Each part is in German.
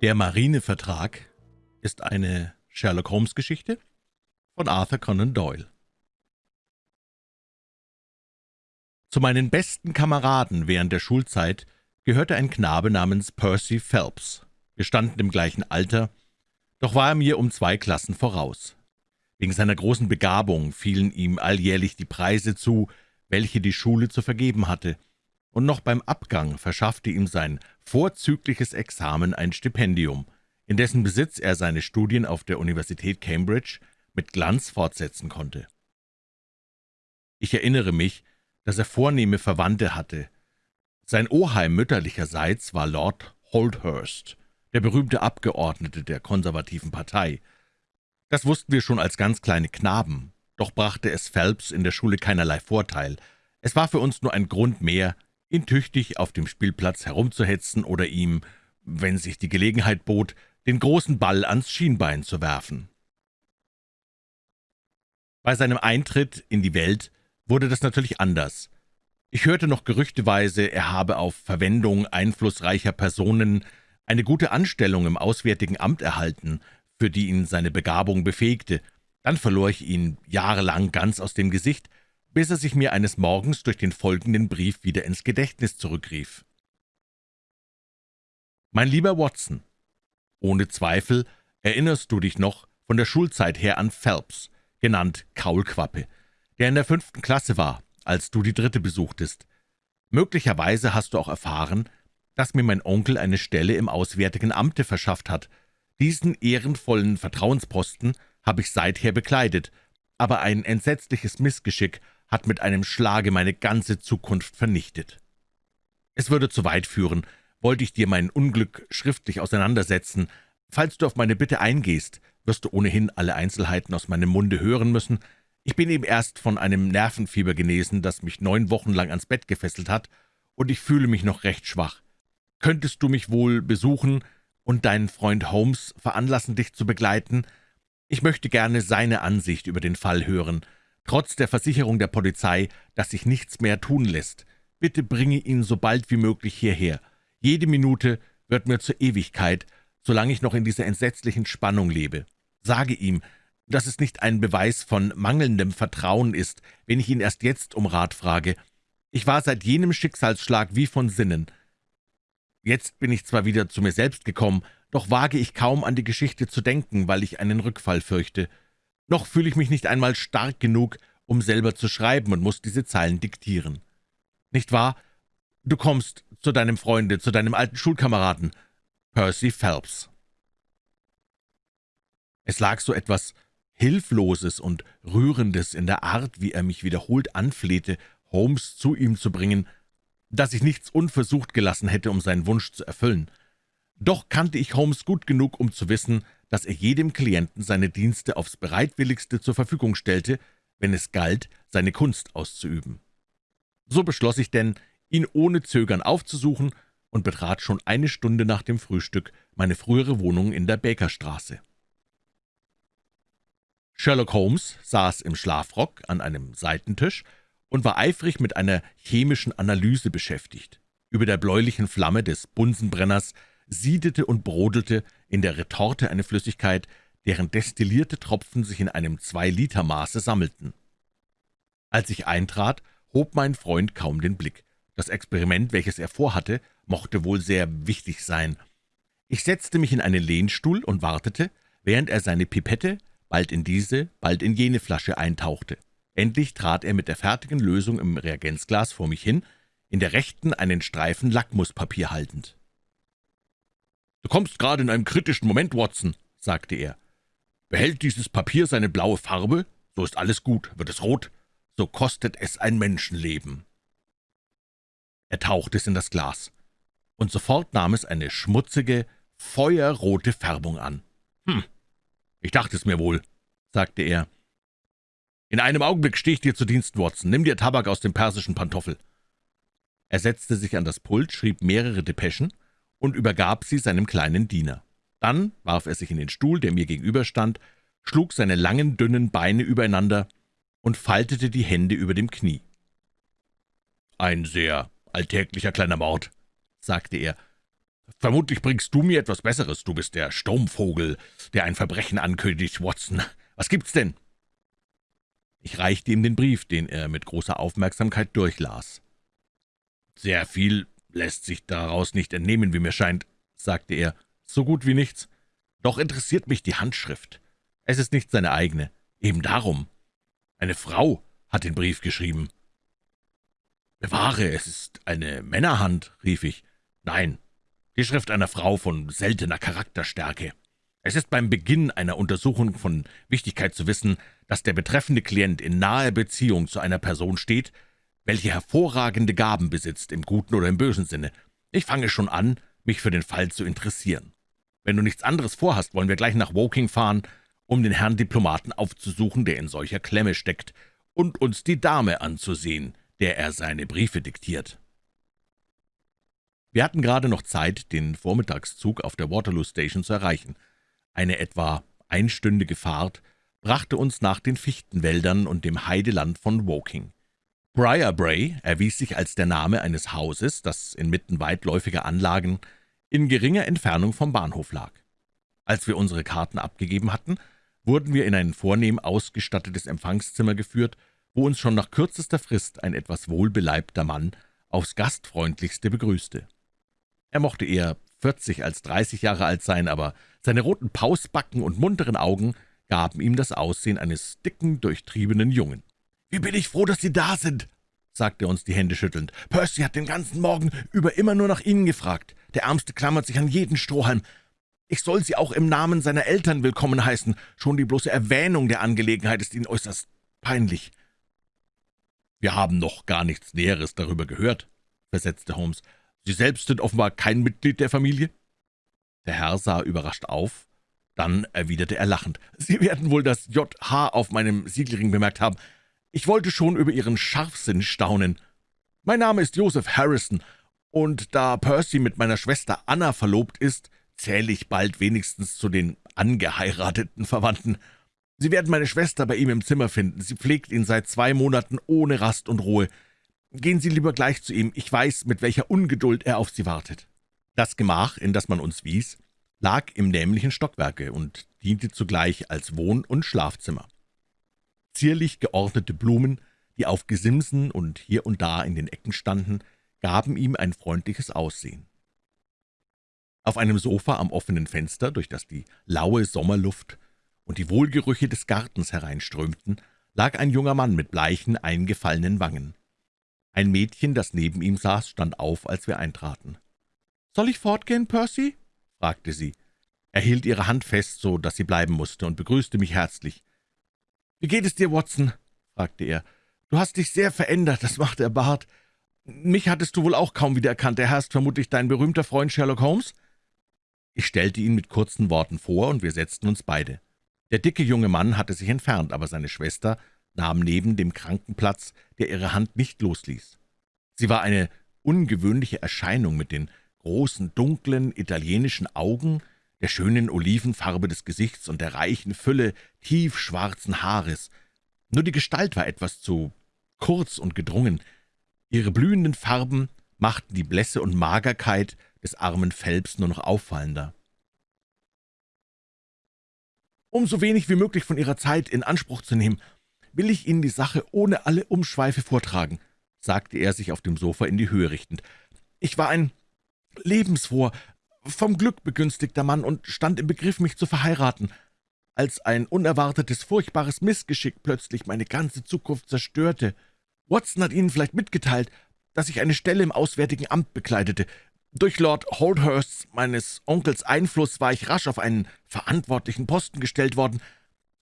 Der Marinevertrag ist eine Sherlock-Holmes-Geschichte von Arthur Conan Doyle. Zu meinen besten Kameraden während der Schulzeit gehörte ein Knabe namens Percy Phelps. Wir standen im gleichen Alter, doch war er mir um zwei Klassen voraus. Wegen seiner großen Begabung fielen ihm alljährlich die Preise zu, welche die Schule zu vergeben hatte, und noch beim Abgang verschaffte ihm sein vorzügliches Examen ein Stipendium, in dessen Besitz er seine Studien auf der Universität Cambridge mit Glanz fortsetzen konnte. Ich erinnere mich, dass er vornehme Verwandte hatte. Sein Oheim mütterlicherseits war Lord Holdhurst, der berühmte Abgeordnete der konservativen Partei. Das wussten wir schon als ganz kleine Knaben, doch brachte es Phelps in der Schule keinerlei Vorteil. Es war für uns nur ein Grund mehr, ihn tüchtig auf dem Spielplatz herumzuhetzen oder ihm, wenn sich die Gelegenheit bot, den großen Ball ans Schienbein zu werfen. Bei seinem Eintritt in die Welt wurde das natürlich anders. Ich hörte noch gerüchteweise, er habe auf Verwendung einflussreicher Personen eine gute Anstellung im Auswärtigen Amt erhalten, für die ihn seine Begabung befähigte. Dann verlor ich ihn jahrelang ganz aus dem Gesicht, bis er sich mir eines Morgens durch den folgenden Brief wieder ins Gedächtnis zurückrief. »Mein lieber Watson, ohne Zweifel erinnerst du dich noch von der Schulzeit her an Phelps, genannt Kaulquappe, der in der fünften Klasse war, als du die dritte besuchtest. Möglicherweise hast du auch erfahren, dass mir mein Onkel eine Stelle im Auswärtigen Amte verschafft hat. Diesen ehrenvollen Vertrauensposten habe ich seither bekleidet, aber ein entsetzliches Missgeschick hat mit einem Schlage meine ganze Zukunft vernichtet. Es würde zu weit führen, wollte ich dir mein Unglück schriftlich auseinandersetzen. Falls du auf meine Bitte eingehst, wirst du ohnehin alle Einzelheiten aus meinem Munde hören müssen. Ich bin eben erst von einem Nervenfieber genesen, das mich neun Wochen lang ans Bett gefesselt hat, und ich fühle mich noch recht schwach. Könntest du mich wohl besuchen und deinen Freund Holmes veranlassen, dich zu begleiten? Ich möchte gerne seine Ansicht über den Fall hören trotz der Versicherung der Polizei, dass sich nichts mehr tun lässt. Bitte bringe ihn so bald wie möglich hierher. Jede Minute wird mir zur Ewigkeit, solange ich noch in dieser entsetzlichen Spannung lebe. Sage ihm, dass es nicht ein Beweis von mangelndem Vertrauen ist, wenn ich ihn erst jetzt um Rat frage. Ich war seit jenem Schicksalsschlag wie von Sinnen. Jetzt bin ich zwar wieder zu mir selbst gekommen, doch wage ich kaum an die Geschichte zu denken, weil ich einen Rückfall fürchte. Noch fühle ich mich nicht einmal stark genug, um selber zu schreiben und muss diese Zeilen diktieren. Nicht wahr? Du kommst zu deinem Freunde, zu deinem alten Schulkameraden, Percy Phelps. Es lag so etwas Hilfloses und Rührendes in der Art, wie er mich wiederholt anflehte, Holmes zu ihm zu bringen, dass ich nichts unversucht gelassen hätte, um seinen Wunsch zu erfüllen. Doch kannte ich Holmes gut genug, um zu wissen, dass er jedem Klienten seine Dienste aufs bereitwilligste zur Verfügung stellte, wenn es galt, seine Kunst auszuüben. So beschloss ich denn, ihn ohne Zögern aufzusuchen und betrat schon eine Stunde nach dem Frühstück meine frühere Wohnung in der Bakerstraße. Sherlock Holmes saß im Schlafrock an einem Seitentisch und war eifrig mit einer chemischen Analyse beschäftigt. Über der bläulichen Flamme des Bunsenbrenners siedete und brodelte in der Retorte eine Flüssigkeit, deren destillierte Tropfen sich in einem Zwei-Liter-Maße sammelten. Als ich eintrat, hob mein Freund kaum den Blick. Das Experiment, welches er vorhatte, mochte wohl sehr wichtig sein. Ich setzte mich in einen Lehnstuhl und wartete, während er seine Pipette bald in diese, bald in jene Flasche eintauchte. Endlich trat er mit der fertigen Lösung im Reagenzglas vor mich hin, in der rechten einen Streifen Lackmuspapier haltend. »Du kommst gerade in einem kritischen Moment, Watson«, sagte er. »Behält dieses Papier seine blaue Farbe, so ist alles gut. Wird es rot, so kostet es ein Menschenleben.« Er tauchte es in das Glas, und sofort nahm es eine schmutzige, feuerrote Färbung an. »Hm, ich dachte es mir wohl«, sagte er. »In einem Augenblick stehe ich dir zu Dienst, Watson. Nimm dir Tabak aus dem persischen Pantoffel.« Er setzte sich an das Pult, schrieb mehrere Depeschen und übergab sie seinem kleinen Diener. Dann warf er sich in den Stuhl, der mir gegenüberstand, schlug seine langen, dünnen Beine übereinander und faltete die Hände über dem Knie. »Ein sehr alltäglicher kleiner Mord«, sagte er. Vermutlich bringst du mir etwas Besseres. Du bist der Sturmvogel, der ein Verbrechen ankündigt, Watson. Was gibt's denn?« Ich reichte ihm den Brief, den er mit großer Aufmerksamkeit durchlas. »Sehr viel lässt sich daraus nicht entnehmen, wie mir scheint«, sagte er. »So gut wie nichts. Doch interessiert mich die Handschrift. Es ist nicht seine eigene. Eben darum. Eine Frau hat den Brief geschrieben.« »Bewahre, es ist eine Männerhand«, rief ich. »Nein, die Schrift einer Frau von seltener Charakterstärke. Es ist beim Beginn einer Untersuchung von Wichtigkeit zu wissen, dass der betreffende Klient in naher Beziehung zu einer Person steht, welche hervorragende Gaben besitzt, im guten oder im bösen Sinne. Ich fange schon an, mich für den Fall zu interessieren. Wenn du nichts anderes vorhast, wollen wir gleich nach Woking fahren, um den Herrn Diplomaten aufzusuchen, der in solcher Klemme steckt, und uns die Dame anzusehen, der er seine Briefe diktiert.« wir hatten gerade noch Zeit, den Vormittagszug auf der Waterloo Station zu erreichen. Eine etwa einstündige Fahrt brachte uns nach den Fichtenwäldern und dem Heideland von Woking. Briarbray erwies sich als der Name eines Hauses, das inmitten weitläufiger Anlagen in geringer Entfernung vom Bahnhof lag. Als wir unsere Karten abgegeben hatten, wurden wir in ein vornehm ausgestattetes Empfangszimmer geführt, wo uns schon nach kürzester Frist ein etwas wohlbeleibter Mann aufs gastfreundlichste begrüßte. Er mochte eher vierzig als dreißig Jahre alt sein, aber seine roten Pausbacken und munteren Augen gaben ihm das Aussehen eines dicken, durchtriebenen Jungen. »Wie bin ich froh, dass Sie da sind«, sagte er uns die Hände schüttelnd. »Percy hat den ganzen Morgen über immer nur nach Ihnen gefragt. Der Ärmste klammert sich an jeden Strohhalm. Ich soll Sie auch im Namen seiner Eltern willkommen heißen. Schon die bloße Erwähnung der Angelegenheit ist Ihnen äußerst peinlich.« »Wir haben noch gar nichts Näheres darüber gehört«, versetzte Holmes. »Sie selbst sind offenbar kein Mitglied der Familie?« Der Herr sah überrascht auf, dann erwiderte er lachend. »Sie werden wohl das J.H. auf meinem Siegelring bemerkt haben. Ich wollte schon über Ihren Scharfsinn staunen. Mein Name ist Joseph Harrison, und da Percy mit meiner Schwester Anna verlobt ist, zähle ich bald wenigstens zu den angeheirateten Verwandten. Sie werden meine Schwester bei ihm im Zimmer finden. Sie pflegt ihn seit zwei Monaten ohne Rast und Ruhe. Gehen Sie lieber gleich zu ihm, ich weiß, mit welcher Ungeduld er auf Sie wartet.« Das Gemach, in das man uns wies, lag im nämlichen Stockwerke und diente zugleich als Wohn- und Schlafzimmer. Zierlich geordnete Blumen, die auf Gesimsen und hier und da in den Ecken standen, gaben ihm ein freundliches Aussehen. Auf einem Sofa am offenen Fenster, durch das die laue Sommerluft und die Wohlgerüche des Gartens hereinströmten, lag ein junger Mann mit bleichen, eingefallenen Wangen. Ein Mädchen, das neben ihm saß, stand auf, als wir eintraten. »Soll ich fortgehen, Percy?« fragte sie. Er hielt ihre Hand fest, so dass sie bleiben musste, und begrüßte mich herzlich. »Wie geht es dir, Watson?« fragte er. »Du hast dich sehr verändert, das macht der Bart. Mich hattest du wohl auch kaum wiedererkannt. Der Herr ist vermutlich dein berühmter Freund Sherlock Holmes?« Ich stellte ihn mit kurzen Worten vor, und wir setzten uns beide. Der dicke junge Mann hatte sich entfernt, aber seine Schwester nahm neben dem Krankenplatz, der ihre Hand nicht losließ. Sie war eine ungewöhnliche Erscheinung mit den großen, dunklen, italienischen Augen, der schönen Olivenfarbe des Gesichts und der reichen Fülle tiefschwarzen Haares. Nur die Gestalt war etwas zu kurz und gedrungen. Ihre blühenden Farben machten die Blässe und Magerkeit des armen Phelps nur noch auffallender. Um so wenig wie möglich von Ihrer Zeit in Anspruch zu nehmen, will ich Ihnen die Sache ohne alle Umschweife vortragen«, sagte er, sich auf dem Sofa in die Höhe richtend. »Ich war ein lebensfroher, vom Glück begünstigter Mann und stand im Begriff, mich zu verheiraten, als ein unerwartetes, furchtbares Missgeschick plötzlich meine ganze Zukunft zerstörte. Watson hat Ihnen vielleicht mitgeteilt, dass ich eine Stelle im Auswärtigen Amt bekleidete. Durch Lord Holdhursts, meines Onkels Einfluss, war ich rasch auf einen verantwortlichen Posten gestellt worden,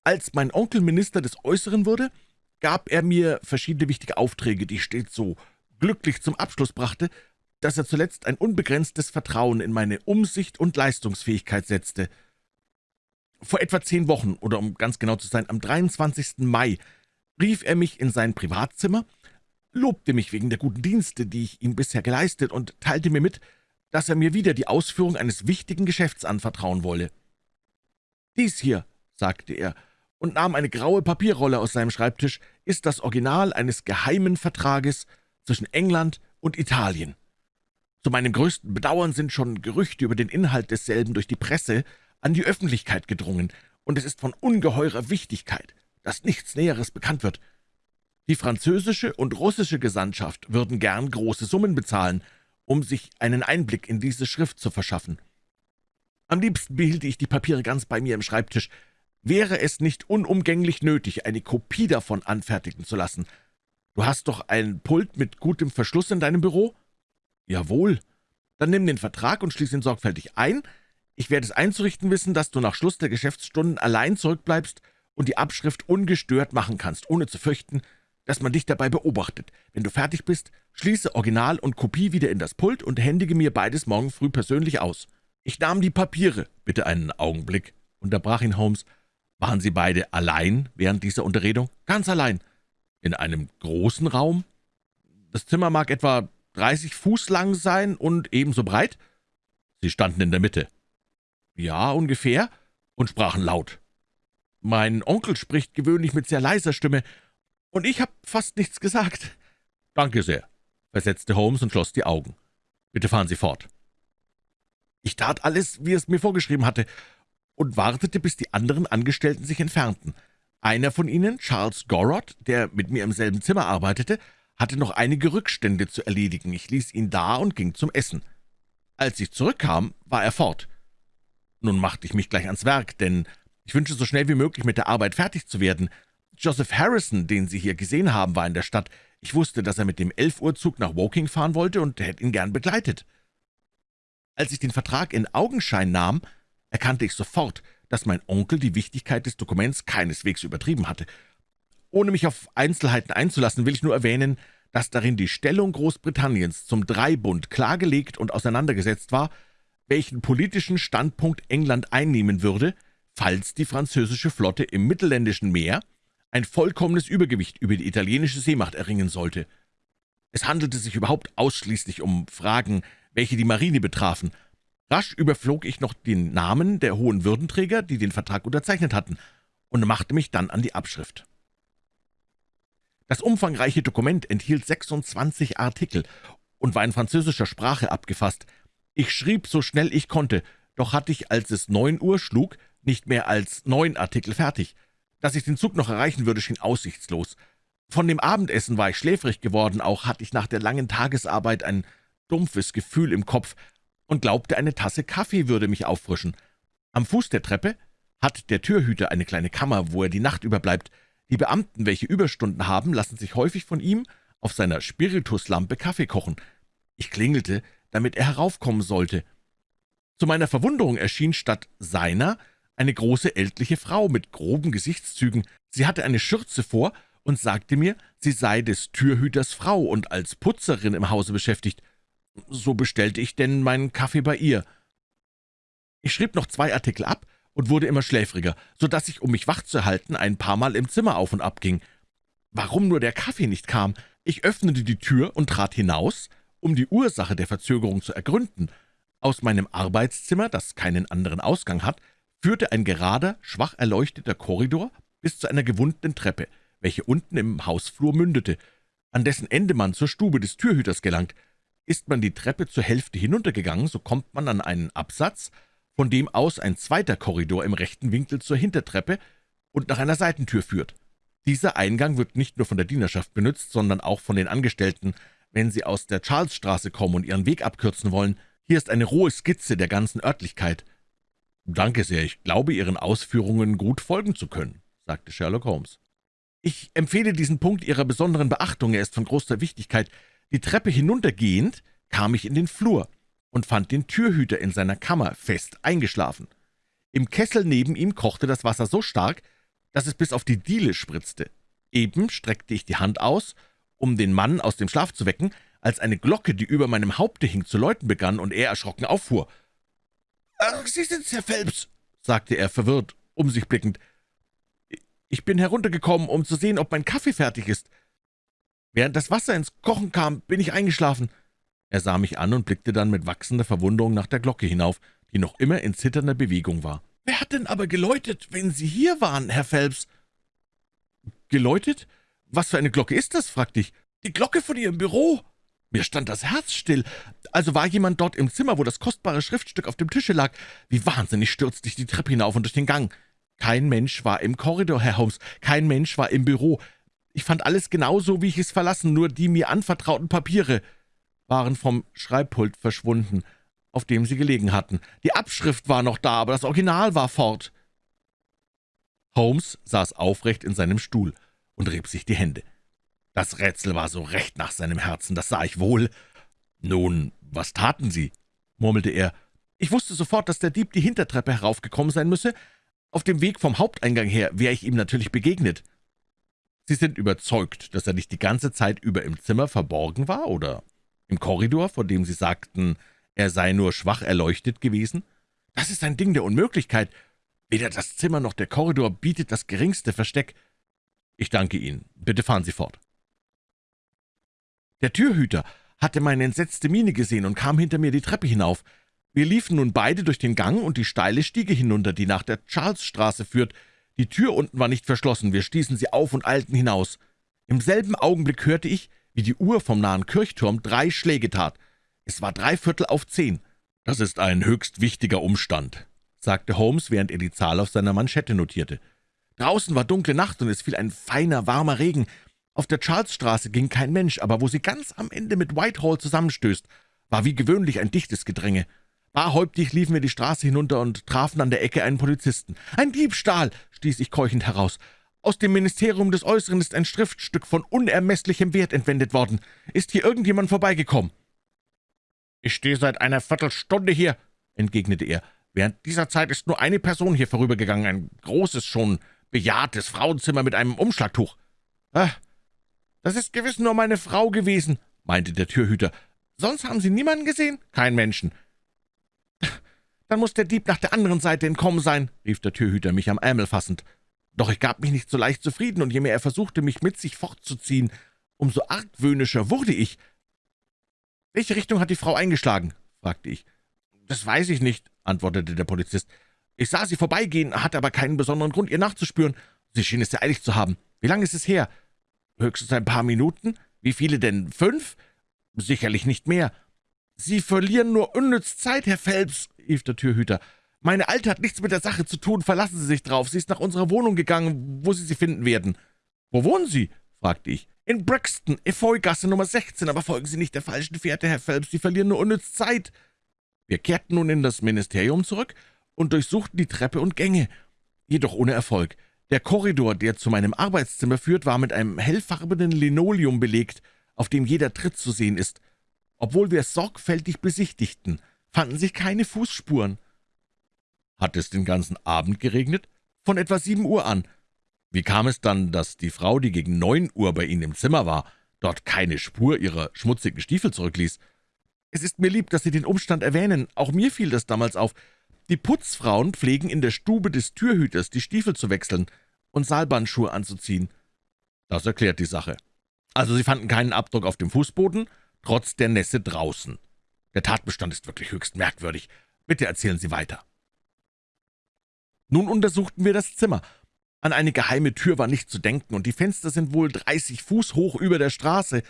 als mein Onkel Minister des Äußeren wurde, gab er mir verschiedene wichtige Aufträge, die ich stets so glücklich zum Abschluss brachte, dass er zuletzt ein unbegrenztes Vertrauen in meine Umsicht und Leistungsfähigkeit setzte. Vor etwa zehn Wochen, oder um ganz genau zu sein, am 23. Mai, rief er mich in sein Privatzimmer, lobte mich wegen der guten Dienste, die ich ihm bisher geleistet, und teilte mir mit, dass er mir wieder die Ausführung eines wichtigen Geschäfts anvertrauen wolle. »Dies hier«, sagte er, und nahm eine graue Papierrolle aus seinem Schreibtisch, ist das Original eines geheimen Vertrages zwischen England und Italien. Zu meinem größten Bedauern sind schon Gerüchte über den Inhalt desselben durch die Presse an die Öffentlichkeit gedrungen, und es ist von ungeheurer Wichtigkeit, dass nichts Näheres bekannt wird. Die französische und russische Gesandtschaft würden gern große Summen bezahlen, um sich einen Einblick in diese Schrift zu verschaffen. Am liebsten behielte ich die Papiere ganz bei mir im Schreibtisch. Wäre es nicht unumgänglich nötig, eine Kopie davon anfertigen zu lassen? Du hast doch ein Pult mit gutem Verschluss in deinem Büro?« »Jawohl. Dann nimm den Vertrag und schließ ihn sorgfältig ein. Ich werde es einzurichten wissen, dass du nach Schluss der Geschäftsstunden allein zurückbleibst und die Abschrift ungestört machen kannst, ohne zu fürchten, dass man dich dabei beobachtet. Wenn du fertig bist, schließe Original und Kopie wieder in das Pult und händige mir beides morgen früh persönlich aus. Ich nahm die Papiere. Bitte einen Augenblick, unterbrach ihn Holmes. Waren Sie beide allein während dieser Unterredung? Ganz allein. In einem großen Raum? Das Zimmer mag etwa 30 Fuß lang sein und ebenso breit? Sie standen in der Mitte. Ja, ungefähr, und sprachen laut. Mein Onkel spricht gewöhnlich mit sehr leiser Stimme, und ich habe fast nichts gesagt. »Danke sehr«, versetzte Holmes und schloss die Augen. »Bitte fahren Sie fort.« Ich tat alles, wie es mir vorgeschrieben hatte, und wartete, bis die anderen Angestellten sich entfernten. Einer von ihnen, Charles Gorod, der mit mir im selben Zimmer arbeitete, hatte noch einige Rückstände zu erledigen. Ich ließ ihn da und ging zum Essen. Als ich zurückkam, war er fort. Nun machte ich mich gleich ans Werk, denn ich wünschte so schnell wie möglich mit der Arbeit fertig zu werden. Joseph Harrison, den Sie hier gesehen haben, war in der Stadt. Ich wusste, dass er mit dem Elf-Uhr-Zug nach Woking fahren wollte und hätte ihn gern begleitet. Als ich den Vertrag in Augenschein nahm, erkannte ich sofort, dass mein Onkel die Wichtigkeit des Dokuments keineswegs übertrieben hatte. Ohne mich auf Einzelheiten einzulassen, will ich nur erwähnen, dass darin die Stellung Großbritanniens zum Dreibund klargelegt und auseinandergesetzt war, welchen politischen Standpunkt England einnehmen würde, falls die französische Flotte im mittelländischen Meer ein vollkommenes Übergewicht über die italienische Seemacht erringen sollte. Es handelte sich überhaupt ausschließlich um Fragen, welche die Marine betrafen. Rasch überflog ich noch den Namen der hohen Würdenträger, die den Vertrag unterzeichnet hatten, und machte mich dann an die Abschrift. Das umfangreiche Dokument enthielt 26 Artikel und war in französischer Sprache abgefasst. Ich schrieb so schnell ich konnte, doch hatte ich, als es neun Uhr schlug, nicht mehr als neun Artikel fertig. Dass ich den Zug noch erreichen würde, schien aussichtslos. Von dem Abendessen war ich schläfrig geworden, auch hatte ich nach der langen Tagesarbeit ein dumpfes Gefühl im Kopf und glaubte, eine Tasse Kaffee würde mich auffrischen. Am Fuß der Treppe hat der Türhüter eine kleine Kammer, wo er die Nacht überbleibt. Die Beamten, welche Überstunden haben, lassen sich häufig von ihm auf seiner Spirituslampe Kaffee kochen. Ich klingelte, damit er heraufkommen sollte. Zu meiner Verwunderung erschien statt seiner eine große ältliche Frau mit groben Gesichtszügen. Sie hatte eine Schürze vor und sagte mir, sie sei des Türhüters Frau und als Putzerin im Hause beschäftigt. So bestellte ich denn meinen Kaffee bei ihr. Ich schrieb noch zwei Artikel ab und wurde immer schläfriger, so dass ich, um mich wach zu halten, ein paar Mal im Zimmer auf und ab ging. Warum nur der Kaffee nicht kam? Ich öffnete die Tür und trat hinaus, um die Ursache der Verzögerung zu ergründen. Aus meinem Arbeitszimmer, das keinen anderen Ausgang hat, führte ein gerader, schwach erleuchteter Korridor bis zu einer gewundenen Treppe, welche unten im Hausflur mündete, an dessen Ende man zur Stube des Türhüters gelangt. Ist man die Treppe zur Hälfte hinuntergegangen, so kommt man an einen Absatz, von dem aus ein zweiter Korridor im rechten Winkel zur Hintertreppe und nach einer Seitentür führt. Dieser Eingang wird nicht nur von der Dienerschaft benutzt, sondern auch von den Angestellten, wenn sie aus der Charlesstraße kommen und ihren Weg abkürzen wollen. Hier ist eine rohe Skizze der ganzen Örtlichkeit. »Danke sehr, ich glaube, Ihren Ausführungen gut folgen zu können«, sagte Sherlock Holmes. »Ich empfehle diesen Punkt Ihrer besonderen Beachtung, er ist von großer Wichtigkeit. Die Treppe hinuntergehend kam ich in den Flur und fand den Türhüter in seiner Kammer fest eingeschlafen. Im Kessel neben ihm kochte das Wasser so stark, dass es bis auf die Diele spritzte. Eben streckte ich die Hand aus, um den Mann aus dem Schlaf zu wecken, als eine Glocke, die über meinem Haupte hing, zu läuten begann und er erschrocken auffuhr. »Ach, Sie sind's, Herr Phelps«, sagte er, verwirrt, um sich blickend. »Ich bin heruntergekommen, um zu sehen, ob mein Kaffee fertig ist. Während das Wasser ins Kochen kam, bin ich eingeschlafen.« Er sah mich an und blickte dann mit wachsender Verwunderung nach der Glocke hinauf, die noch immer in zitternder Bewegung war. »Wer hat denn aber geläutet, wenn Sie hier waren, Herr Phelps?« »Geläutet? Was für eine Glocke ist das?« fragte ich. »Die Glocke von Ihrem Büro.« Mir stand das Herz still. Also war jemand dort im Zimmer, wo das kostbare Schriftstück auf dem Tische lag. Wie wahnsinnig stürzte ich die Treppe hinauf und durch den Gang. Kein Mensch war im Korridor, Herr Holmes, kein Mensch war im Büro. Ich fand alles genauso, wie ich es verlassen, nur die mir anvertrauten Papiere waren vom Schreibpult verschwunden, auf dem sie gelegen hatten. Die Abschrift war noch da, aber das Original war fort. Holmes saß aufrecht in seinem Stuhl und rieb sich die Hände. Das Rätsel war so recht nach seinem Herzen, das sah ich wohl. »Nun, was taten Sie?« murmelte er. »Ich wusste sofort, dass der Dieb die Hintertreppe heraufgekommen sein müsse. Auf dem Weg vom Haupteingang her wäre ich ihm natürlich begegnet.« »Sie sind überzeugt, dass er nicht die ganze Zeit über im Zimmer verborgen war, oder im Korridor, von dem Sie sagten, er sei nur schwach erleuchtet gewesen? Das ist ein Ding der Unmöglichkeit. Weder das Zimmer noch der Korridor bietet das geringste Versteck. Ich danke Ihnen. Bitte fahren Sie fort.« Der Türhüter hatte meine entsetzte Miene gesehen und kam hinter mir die Treppe hinauf. Wir liefen nun beide durch den Gang und die steile Stiege hinunter, die nach der Charlesstraße führt. Die Tür unten war nicht verschlossen, wir stießen sie auf und eilten hinaus. Im selben Augenblick hörte ich, wie die Uhr vom nahen Kirchturm drei Schläge tat. Es war drei Viertel auf zehn. »Das ist ein höchst wichtiger Umstand«, sagte Holmes, während er die Zahl auf seiner Manschette notierte. Draußen war dunkle Nacht und es fiel ein feiner, warmer Regen. Auf der Charlesstraße ging kein Mensch, aber wo sie ganz am Ende mit Whitehall zusammenstößt, war wie gewöhnlich ein dichtes Gedränge. Barhäuptig liefen wir die Straße hinunter und trafen an der Ecke einen Polizisten. »Ein Diebstahl!« stieß ich keuchend heraus. »Aus dem Ministerium des Äußeren ist ein Schriftstück von unermesslichem Wert entwendet worden. Ist hier irgendjemand vorbeigekommen?« »Ich stehe seit einer Viertelstunde hier«, entgegnete er. »Während dieser Zeit ist nur eine Person hier vorübergegangen, ein großes, schon bejahrtes Frauenzimmer mit einem Umschlagtuch.« »Ah, das ist gewiss nur meine Frau gewesen«, meinte der Türhüter. »Sonst haben Sie niemanden gesehen?« »Kein Menschen.« »Dann muss der Dieb nach der anderen Seite entkommen sein«, rief der Türhüter, mich am Ärmel fassend. Doch ich gab mich nicht so leicht zufrieden, und je mehr er versuchte, mich mit sich fortzuziehen, umso argwöhnischer wurde ich. »Welche Richtung hat die Frau eingeschlagen?« fragte ich. »Das weiß ich nicht«, antwortete der Polizist. »Ich sah sie vorbeigehen, hatte aber keinen besonderen Grund, ihr nachzuspüren. Sie schien es sehr eilig zu haben. Wie lange ist es her?« »Höchstens ein paar Minuten. Wie viele denn? Fünf?« »Sicherlich nicht mehr.« »Sie verlieren nur unnütz Zeit, Herr Phelps«, rief der Türhüter. »Meine Alte hat nichts mit der Sache zu tun, verlassen Sie sich drauf. Sie ist nach unserer Wohnung gegangen, wo Sie sie finden werden.« »Wo wohnen Sie?« fragte ich. »In Brixton, Efeu-Gasse Nummer 16, aber folgen Sie nicht der falschen Fährte, Herr Phelps, Sie verlieren nur unnütz Zeit.« Wir kehrten nun in das Ministerium zurück und durchsuchten die Treppe und Gänge, jedoch ohne Erfolg. Der Korridor, der zu meinem Arbeitszimmer führt, war mit einem hellfarbenen Linoleum belegt, auf dem jeder Tritt zu sehen ist. Obwohl wir es sorgfältig besichtigten, fanden sich keine Fußspuren. Hat es den ganzen Abend geregnet? Von etwa sieben Uhr an. Wie kam es dann, dass die Frau, die gegen neun Uhr bei Ihnen im Zimmer war, dort keine Spur ihrer schmutzigen Stiefel zurückließ? Es ist mir lieb, dass Sie den Umstand erwähnen. Auch mir fiel das damals auf. Die Putzfrauen pflegen in der Stube des Türhüters die Stiefel zu wechseln und Saalbandschuhe anzuziehen. Das erklärt die Sache. Also Sie fanden keinen Abdruck auf dem Fußboden, trotz der Nässe draußen. Der Tatbestand ist wirklich höchst merkwürdig. Bitte erzählen Sie weiter. Nun untersuchten wir das Zimmer. An eine geheime Tür war nicht zu denken, und die Fenster sind wohl dreißig Fuß hoch über der Straße.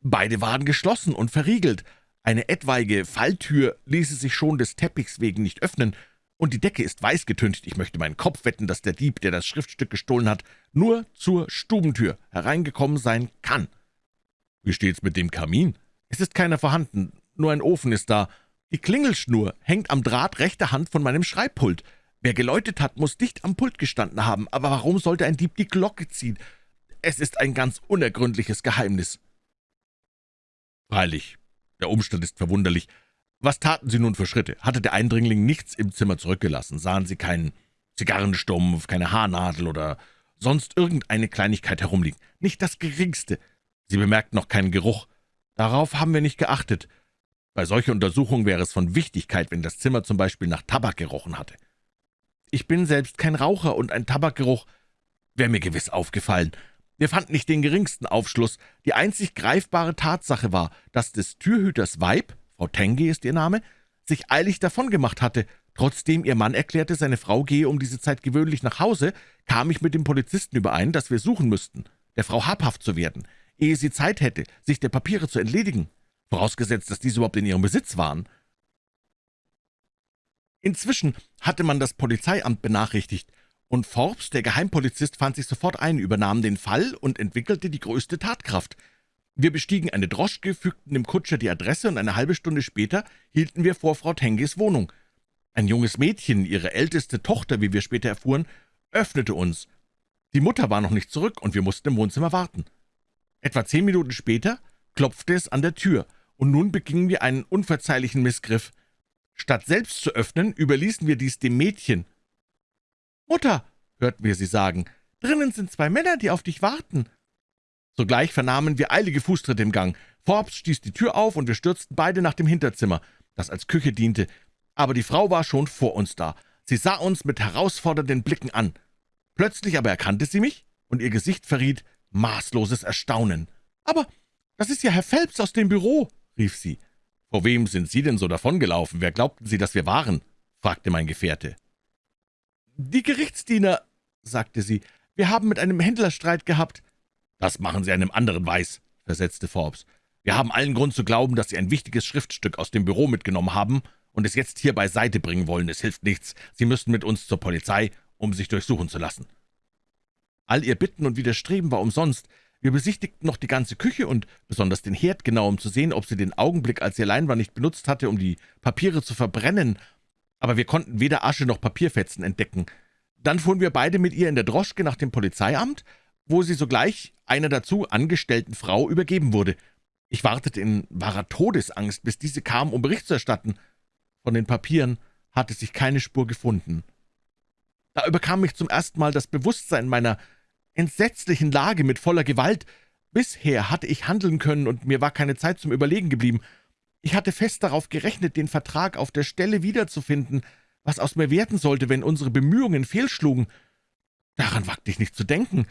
Beide waren geschlossen und verriegelt. Eine etwaige Falltür ließe sich schon des Teppichs wegen nicht öffnen, und die Decke ist weiß getüncht. Ich möchte meinen Kopf wetten, dass der Dieb, der das Schriftstück gestohlen hat, nur zur Stubentür hereingekommen sein kann. Wie steht's mit dem Kamin? Es ist keiner vorhanden, nur ein Ofen ist da. Die Klingelschnur hängt am Draht rechter Hand von meinem Schreibpult. Wer geläutet hat, muss dicht am Pult gestanden haben, aber warum sollte ein Dieb die Glocke ziehen? Es ist ein ganz unergründliches Geheimnis.« Freilich, der Umstand ist verwunderlich. Was taten Sie nun für Schritte? Hatte der Eindringling nichts im Zimmer zurückgelassen? Sahen Sie keinen Zigarrenstumpf, keine Haarnadel oder sonst irgendeine Kleinigkeit herumliegen? Nicht das Geringste. Sie bemerkten noch keinen Geruch. Darauf haben wir nicht geachtet. Bei solcher Untersuchung wäre es von Wichtigkeit, wenn das Zimmer zum Beispiel nach Tabak gerochen hatte. Ich bin selbst kein Raucher, und ein Tabakgeruch wäre mir gewiss aufgefallen. Wir fanden nicht den geringsten Aufschluss. Die einzig greifbare Tatsache war, dass des Türhüters Weib, Frau Tenge ist ihr Name, sich eilig davongemacht hatte. Trotzdem ihr Mann erklärte, seine Frau gehe um diese Zeit gewöhnlich nach Hause, kam ich mit dem Polizisten überein, dass wir suchen müssten, der Frau habhaft zu werden, ehe sie Zeit hätte, sich der Papiere zu entledigen. vorausgesetzt, dass diese überhaupt in ihrem Besitz waren. Inzwischen hatte man das Polizeiamt benachrichtigt, und Forbes, der Geheimpolizist, fand sich sofort ein, übernahm den Fall und entwickelte die größte Tatkraft. Wir bestiegen eine Droschke, fügten dem Kutscher die Adresse, und eine halbe Stunde später hielten wir vor Frau Tenges Wohnung. Ein junges Mädchen, ihre älteste Tochter, wie wir später erfuhren, öffnete uns. Die Mutter war noch nicht zurück, und wir mussten im Wohnzimmer warten. Etwa zehn Minuten später klopfte es an der Tür, und nun begingen wir einen unverzeihlichen Missgriff. Statt selbst zu öffnen, überließen wir dies dem Mädchen. »Mutter«, hörten wir sie sagen, »drinnen sind zwei Männer, die auf dich warten.« Sogleich vernahmen wir eilige Fußtritte im Gang. Forbes stieß die Tür auf, und wir stürzten beide nach dem Hinterzimmer, das als Küche diente. Aber die Frau war schon vor uns da. Sie sah uns mit herausfordernden Blicken an. Plötzlich aber erkannte sie mich, und ihr Gesicht verriet maßloses Erstaunen. »Aber das ist ja Herr Phelps aus dem Büro«, rief sie. »Vor wem sind Sie denn so davongelaufen? Wer glaubten Sie, dass wir waren?« fragte mein Gefährte. »Die Gerichtsdiener«, sagte sie, »wir haben mit einem Händler Streit gehabt.« »Das machen Sie einem anderen weiß«, versetzte Forbes. »Wir haben allen Grund zu glauben, dass Sie ein wichtiges Schriftstück aus dem Büro mitgenommen haben und es jetzt hier beiseite bringen wollen. Es hilft nichts. Sie müssen mit uns zur Polizei, um sich durchsuchen zu lassen.« All ihr Bitten und Widerstreben war umsonst. Wir besichtigten noch die ganze Küche und besonders den Herd genau, um zu sehen, ob sie den Augenblick, als sie allein war, nicht benutzt hatte, um die Papiere zu verbrennen, aber wir konnten weder Asche noch Papierfetzen entdecken. Dann fuhren wir beide mit ihr in der Droschke nach dem Polizeiamt, wo sie sogleich einer dazu angestellten Frau übergeben wurde. Ich wartete in wahrer Todesangst, bis diese kam, um Bericht zu erstatten. Von den Papieren hatte sich keine Spur gefunden. Da überkam mich zum ersten Mal das Bewusstsein meiner entsetzlichen Lage mit voller Gewalt. Bisher hatte ich handeln können, und mir war keine Zeit zum Überlegen geblieben. Ich hatte fest darauf gerechnet, den Vertrag auf der Stelle wiederzufinden, was aus mir werden sollte, wenn unsere Bemühungen fehlschlugen. Daran wagte ich nicht zu denken.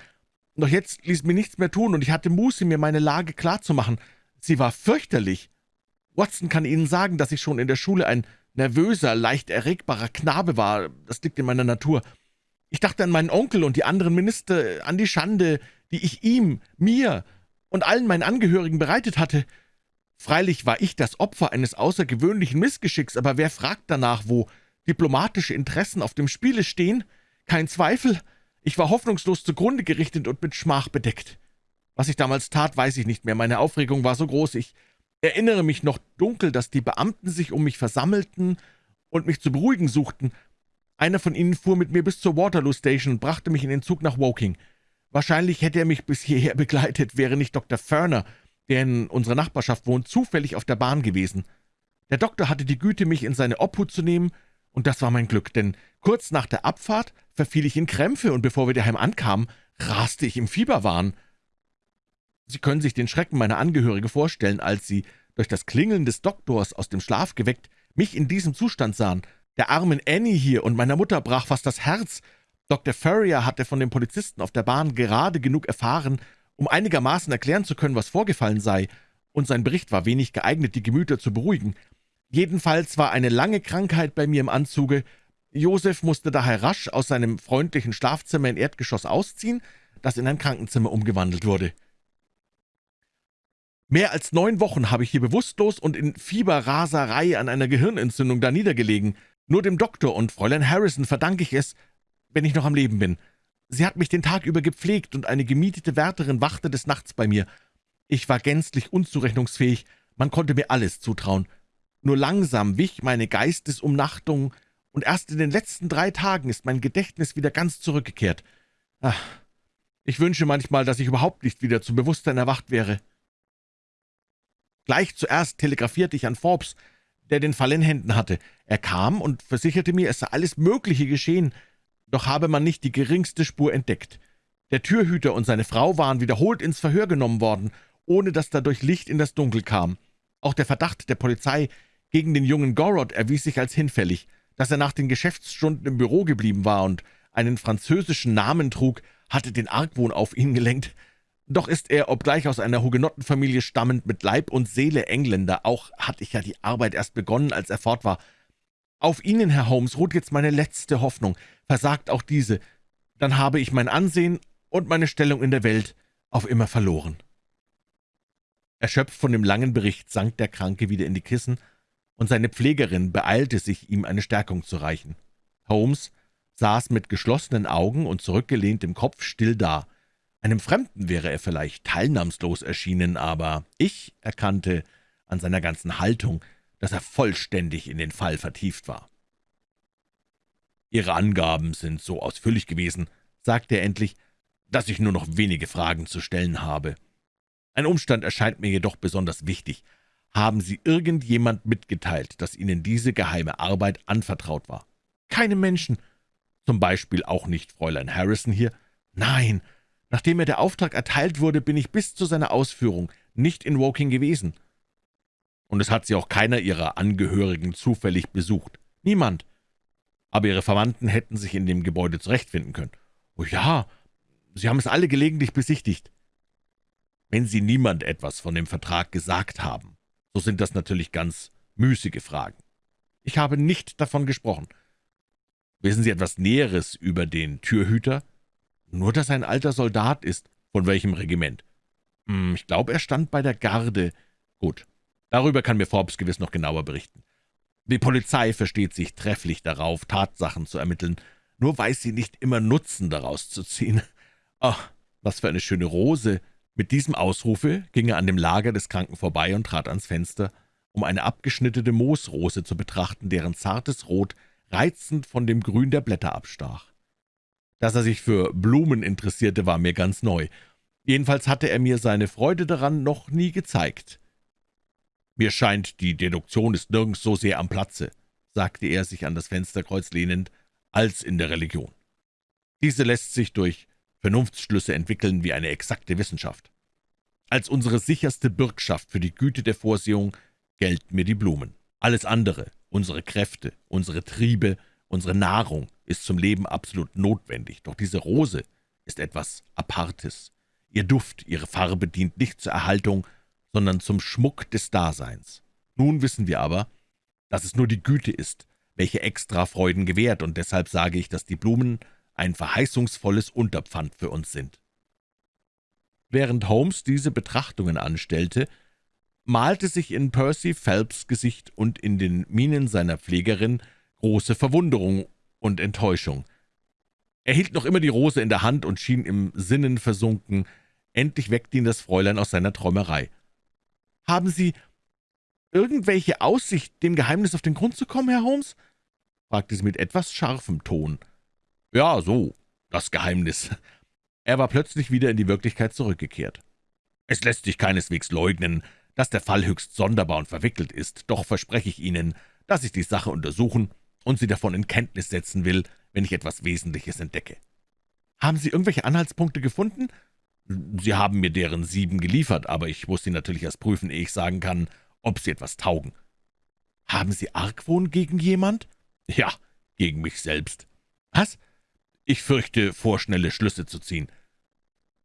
Doch jetzt ließ mir nichts mehr tun, und ich hatte Muße, mir meine Lage klarzumachen. Sie war fürchterlich. Watson kann Ihnen sagen, dass ich schon in der Schule ein nervöser, leicht erregbarer Knabe war. Das liegt in meiner Natur. Ich dachte an meinen Onkel und die anderen Minister, an die Schande, die ich ihm, mir und allen meinen Angehörigen bereitet hatte. Freilich war ich das Opfer eines außergewöhnlichen Missgeschicks, aber wer fragt danach, wo diplomatische Interessen auf dem Spiele stehen? Kein Zweifel, ich war hoffnungslos zugrunde gerichtet und mit Schmach bedeckt. Was ich damals tat, weiß ich nicht mehr, meine Aufregung war so groß, ich erinnere mich noch dunkel, dass die Beamten sich um mich versammelten und mich zu beruhigen suchten. Einer von ihnen fuhr mit mir bis zur Waterloo Station und brachte mich in den Zug nach Woking. Wahrscheinlich hätte er mich bis hierher begleitet, wäre nicht Dr. Ferner, der in unserer Nachbarschaft wohnt, zufällig auf der Bahn gewesen. Der Doktor hatte die Güte, mich in seine Obhut zu nehmen, und das war mein Glück, denn kurz nach der Abfahrt verfiel ich in Krämpfe, und bevor wir daheim ankamen, raste ich im Fieberwahn. Sie können sich den Schrecken meiner Angehörige vorstellen, als sie, durch das Klingeln des Doktors aus dem Schlaf geweckt, mich in diesem Zustand sahen. Der armen Annie hier und meiner Mutter brach fast das Herz. Dr. Furrier hatte von dem Polizisten auf der Bahn gerade genug erfahren, um einigermaßen erklären zu können, was vorgefallen sei, und sein Bericht war wenig geeignet, die Gemüter zu beruhigen. Jedenfalls war eine lange Krankheit bei mir im Anzuge. Josef musste daher rasch aus seinem freundlichen Schlafzimmer in Erdgeschoss ausziehen, das in ein Krankenzimmer umgewandelt wurde. Mehr als neun Wochen habe ich hier bewusstlos und in Fieberraserei an einer Gehirnentzündung da niedergelegen. Nur dem Doktor und Fräulein Harrison verdanke ich es, wenn ich noch am Leben bin. Sie hat mich den Tag über gepflegt, und eine gemietete Wärterin wachte des Nachts bei mir. Ich war gänzlich unzurechnungsfähig, man konnte mir alles zutrauen. Nur langsam wich meine Geistesumnachtung, und erst in den letzten drei Tagen ist mein Gedächtnis wieder ganz zurückgekehrt. Ach, ich wünsche manchmal, dass ich überhaupt nicht wieder zum Bewusstsein erwacht wäre. Gleich zuerst telegrafierte ich an Forbes, der den Fall in Händen hatte. Er kam und versicherte mir, es sei alles Mögliche geschehen, doch habe man nicht die geringste Spur entdeckt. Der Türhüter und seine Frau waren wiederholt ins Verhör genommen worden, ohne dass dadurch Licht in das Dunkel kam. Auch der Verdacht der Polizei gegen den jungen Gorod erwies sich als hinfällig. Dass er nach den Geschäftsstunden im Büro geblieben war und einen französischen Namen trug, hatte den Argwohn auf ihn gelenkt. Doch ist er, obgleich aus einer Hugenottenfamilie stammend, mit Leib und Seele Engländer. Auch hatte ich ja die Arbeit erst begonnen, als er fort war. Auf Ihnen, Herr Holmes, ruht jetzt meine letzte Hoffnung. Versagt auch diese, dann habe ich mein Ansehen und meine Stellung in der Welt auf immer verloren.« Erschöpft von dem langen Bericht sank der Kranke wieder in die Kissen, und seine Pflegerin beeilte sich, ihm eine Stärkung zu reichen. Holmes saß mit geschlossenen Augen und zurückgelehnt im Kopf still da. Einem Fremden wäre er vielleicht teilnahmslos erschienen, aber ich erkannte an seiner ganzen Haltung, dass er vollständig in den Fall vertieft war. »Ihre Angaben sind so ausführlich gewesen«, sagte er endlich, »dass ich nur noch wenige Fragen zu stellen habe. Ein Umstand erscheint mir jedoch besonders wichtig. Haben Sie irgendjemand mitgeteilt, dass Ihnen diese geheime Arbeit anvertraut war?« »Keine Menschen. Zum Beispiel auch nicht Fräulein Harrison hier?« »Nein. Nachdem mir der Auftrag erteilt wurde, bin ich bis zu seiner Ausführung nicht in Woking gewesen.« »Und es hat Sie auch keiner Ihrer Angehörigen zufällig besucht?« »Niemand. Aber Ihre Verwandten hätten sich in dem Gebäude zurechtfinden können.« »Oh ja, Sie haben es alle gelegentlich besichtigt.« »Wenn Sie niemand etwas von dem Vertrag gesagt haben, so sind das natürlich ganz müßige Fragen. Ich habe nicht davon gesprochen. Wissen Sie etwas Näheres über den Türhüter?« »Nur, dass er ein alter Soldat ist.« »Von welchem Regiment?« hm, »Ich glaube, er stand bei der Garde.« »Gut, darüber kann mir Forbes gewiss noch genauer berichten. Die Polizei versteht sich trefflich darauf, Tatsachen zu ermitteln, nur weiß sie nicht immer Nutzen daraus zu ziehen. Ach, was für eine schöne Rose!« Mit diesem Ausrufe ging er an dem Lager des Kranken vorbei und trat ans Fenster, um eine abgeschnittene Moosrose zu betrachten, deren zartes Rot reizend von dem Grün der Blätter abstach. Dass er sich für Blumen interessierte, war mir ganz neu. Jedenfalls hatte er mir seine Freude daran noch nie gezeigt. »Mir scheint, die Deduktion ist nirgends so sehr am Platze«, sagte er, sich an das Fensterkreuz lehnend, »als in der Religion. Diese lässt sich durch Vernunftsschlüsse entwickeln wie eine exakte Wissenschaft. Als unsere sicherste Bürgschaft für die Güte der Vorsehung gelten mir die Blumen. Alles andere, unsere Kräfte, unsere Triebe, unsere Nahrung, ist zum Leben absolut notwendig, doch diese Rose ist etwas Apartes. Ihr Duft, ihre Farbe dient nicht zur Erhaltung, sondern zum Schmuck des Daseins. Nun wissen wir aber, dass es nur die Güte ist, welche extra Freuden gewährt, und deshalb sage ich, dass die Blumen ein verheißungsvolles Unterpfand für uns sind.« Während Holmes diese Betrachtungen anstellte, malte sich in Percy Phelps Gesicht und in den Mienen seiner Pflegerin große Verwunderung und Enttäuschung. Er hielt noch immer die Rose in der Hand und schien im Sinnen versunken. Endlich weckte ihn das Fräulein aus seiner Träumerei. »Haben Sie irgendwelche Aussicht, dem Geheimnis auf den Grund zu kommen, Herr Holmes?« fragte sie mit etwas scharfem Ton. »Ja, so, das Geheimnis.« Er war plötzlich wieder in die Wirklichkeit zurückgekehrt. »Es lässt sich keineswegs leugnen, dass der Fall höchst sonderbar und verwickelt ist, doch verspreche ich Ihnen, dass ich die Sache untersuchen und Sie davon in Kenntnis setzen will, wenn ich etwas Wesentliches entdecke.« »Haben Sie irgendwelche Anhaltspunkte gefunden?« »Sie haben mir deren sieben geliefert, aber ich muss sie natürlich erst prüfen, ehe ich sagen kann, ob sie etwas taugen.« »Haben Sie Argwohn gegen jemand?« »Ja, gegen mich selbst.« »Was?« »Ich fürchte, vorschnelle Schlüsse zu ziehen.«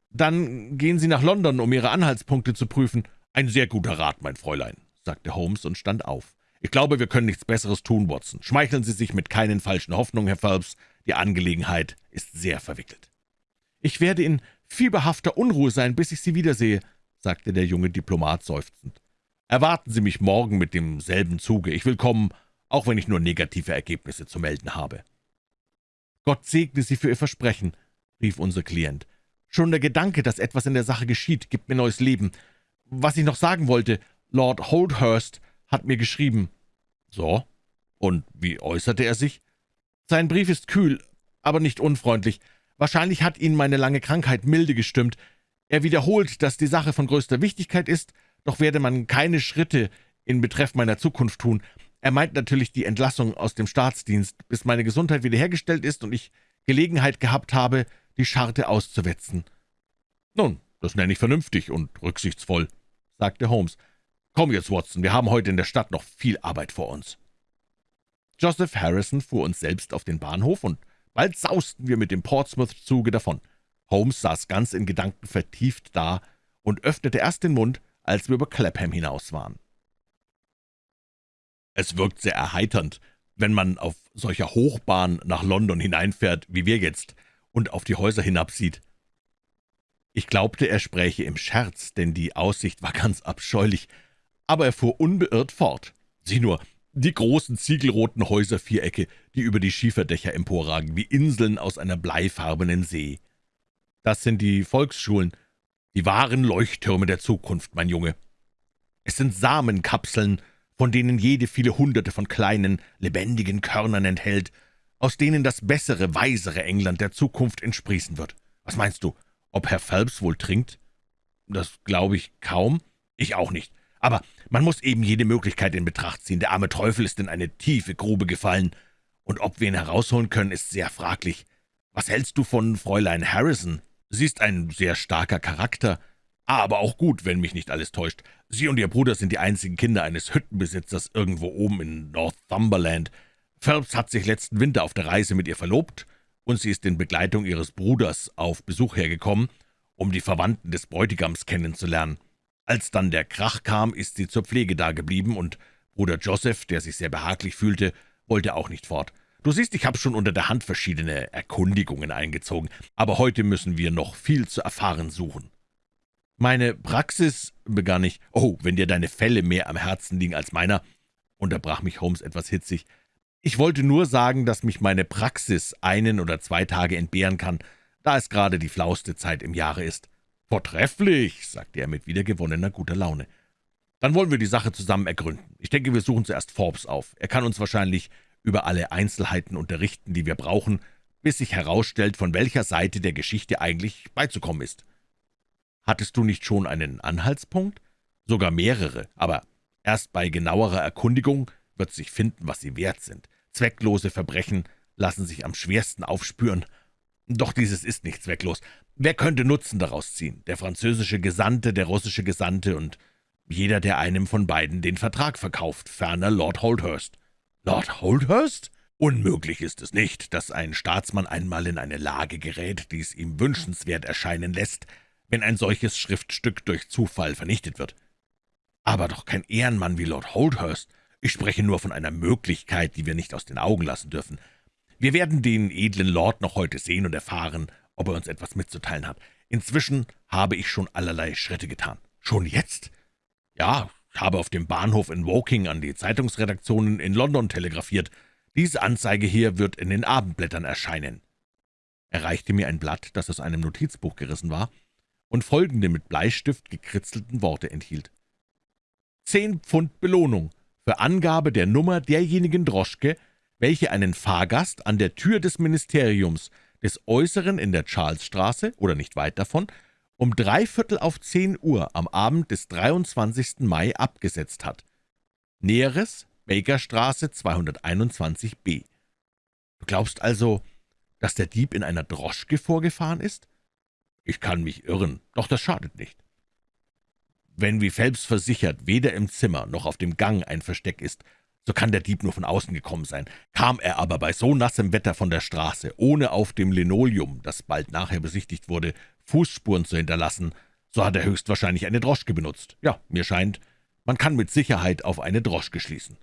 »Dann gehen Sie nach London, um Ihre Anhaltspunkte zu prüfen.« »Ein sehr guter Rat, mein Fräulein«, sagte Holmes und stand auf. »Ich glaube, wir können nichts Besseres tun, Watson. Schmeicheln Sie sich mit keinen falschen Hoffnungen, Herr Phelps. Die Angelegenheit ist sehr verwickelt.« »Ich werde in fieberhafter Unruhe sein, bis ich Sie wiedersehe«, sagte der junge Diplomat seufzend. »Erwarten Sie mich morgen mit demselben Zuge. Ich will kommen, auch wenn ich nur negative Ergebnisse zu melden habe.« »Gott segne Sie für Ihr Versprechen«, rief unser Klient. »Schon der Gedanke, dass etwas in der Sache geschieht, gibt mir neues Leben. Was ich noch sagen wollte, Lord Holdhurst hat mir geschrieben.« »So? Und wie äußerte er sich?« »Sein Brief ist kühl, aber nicht unfreundlich. Wahrscheinlich hat ihn meine lange Krankheit milde gestimmt. Er wiederholt, dass die Sache von größter Wichtigkeit ist, doch werde man keine Schritte in Betreff meiner Zukunft tun. Er meint natürlich die Entlassung aus dem Staatsdienst, bis meine Gesundheit wiederhergestellt ist und ich Gelegenheit gehabt habe, die Scharte auszuwetzen.« »Nun, das nenne ich vernünftig und rücksichtsvoll«, sagte Holmes. »Komm jetzt, Watson, wir haben heute in der Stadt noch viel Arbeit vor uns.« Joseph Harrison fuhr uns selbst auf den Bahnhof und Bald sausten wir mit dem Portsmouth-Zuge davon. Holmes saß ganz in Gedanken vertieft da und öffnete erst den Mund, als wir über Clapham hinaus waren. Es wirkt sehr erheiternd, wenn man auf solcher Hochbahn nach London hineinfährt, wie wir jetzt, und auf die Häuser hinabsieht. Ich glaubte, er spräche im Scherz, denn die Aussicht war ganz abscheulich, aber er fuhr unbeirrt fort. Sieh nur, die großen ziegelroten Häuservierecke, die über die Schieferdächer emporragen, wie Inseln aus einer bleifarbenen See. Das sind die Volksschulen, die wahren Leuchttürme der Zukunft, mein Junge. Es sind Samenkapseln, von denen jede viele Hunderte von kleinen, lebendigen Körnern enthält, aus denen das bessere, weisere England der Zukunft entsprießen wird. Was meinst du, ob Herr Phelps wohl trinkt? Das glaube ich kaum. Ich auch nicht. Aber man muss eben jede Möglichkeit in Betracht ziehen. Der arme Teufel ist in eine tiefe Grube gefallen, und ob wir ihn herausholen können, ist sehr fraglich. Was hältst du von Fräulein Harrison? Sie ist ein sehr starker Charakter, aber auch gut, wenn mich nicht alles täuscht. Sie und ihr Bruder sind die einzigen Kinder eines Hüttenbesitzers irgendwo oben in Northumberland. Phelps hat sich letzten Winter auf der Reise mit ihr verlobt, und sie ist in Begleitung ihres Bruders auf Besuch hergekommen, um die Verwandten des Bräutigams kennenzulernen. Als dann der Krach kam, ist sie zur Pflege dageblieben, und Bruder Joseph, der sich sehr behaglich fühlte, wollte auch nicht fort. Du siehst, ich habe schon unter der Hand verschiedene Erkundigungen eingezogen, aber heute müssen wir noch viel zu erfahren suchen. »Meine Praxis«, begann ich, »oh, wenn dir deine Fälle mehr am Herzen liegen als meiner«, unterbrach mich Holmes etwas hitzig. »Ich wollte nur sagen, dass mich meine Praxis einen oder zwei Tage entbehren kann, da es gerade die flauste Zeit im Jahre ist. »Vortrefflich«, sagte er mit wiedergewonnener guter Laune. »Dann wollen wir die Sache zusammen ergründen. Ich denke, wir suchen zuerst Forbes auf. Er kann uns wahrscheinlich über alle Einzelheiten unterrichten, die wir brauchen, bis sich herausstellt, von welcher Seite der Geschichte eigentlich beizukommen ist.« »Hattest du nicht schon einen Anhaltspunkt?« »Sogar mehrere, aber erst bei genauerer Erkundigung wird sich finden, was sie wert sind. Zwecklose Verbrechen lassen sich am schwersten aufspüren. Doch dieses ist nicht zwecklos. Wer könnte Nutzen daraus ziehen? Der französische Gesandte, der russische Gesandte und jeder, der einem von beiden den Vertrag verkauft, ferner Lord Holdhurst. Lord Holdhurst? Unmöglich ist es nicht, dass ein Staatsmann einmal in eine Lage gerät, die es ihm wünschenswert erscheinen lässt, wenn ein solches Schriftstück durch Zufall vernichtet wird. Aber doch kein Ehrenmann wie Lord Holdhurst. Ich spreche nur von einer Möglichkeit, die wir nicht aus den Augen lassen dürfen. Wir werden den edlen Lord noch heute sehen und erfahren, ob er uns etwas mitzuteilen hat. Inzwischen habe ich schon allerlei Schritte getan. Schon jetzt? Ja, ich habe auf dem Bahnhof in Woking an die Zeitungsredaktionen in London telegrafiert. Diese Anzeige hier wird in den Abendblättern erscheinen. Er reichte mir ein Blatt, das aus einem Notizbuch gerissen war und folgende mit Bleistift gekritzelten Worte enthielt. Zehn Pfund Belohnung für Angabe der Nummer derjenigen Droschke, welche einen Fahrgast an der Tür des Ministeriums des Äußeren in der Charlesstraße oder nicht weit davon um drei Viertel auf zehn Uhr am Abend des 23. Mai abgesetzt hat. Näheres Bakerstraße 221b. Du glaubst also, dass der Dieb in einer Droschke vorgefahren ist? Ich kann mich irren, doch das schadet nicht. Wenn, wie Phelps versichert, weder im Zimmer noch auf dem Gang ein Versteck ist, so kann der Dieb nur von außen gekommen sein. Kam er aber bei so nassem Wetter von der Straße, ohne auf dem Linoleum, das bald nachher besichtigt wurde, Fußspuren zu hinterlassen, so hat er höchstwahrscheinlich eine Droschke benutzt. Ja, mir scheint, man kann mit Sicherheit auf eine Droschke schließen.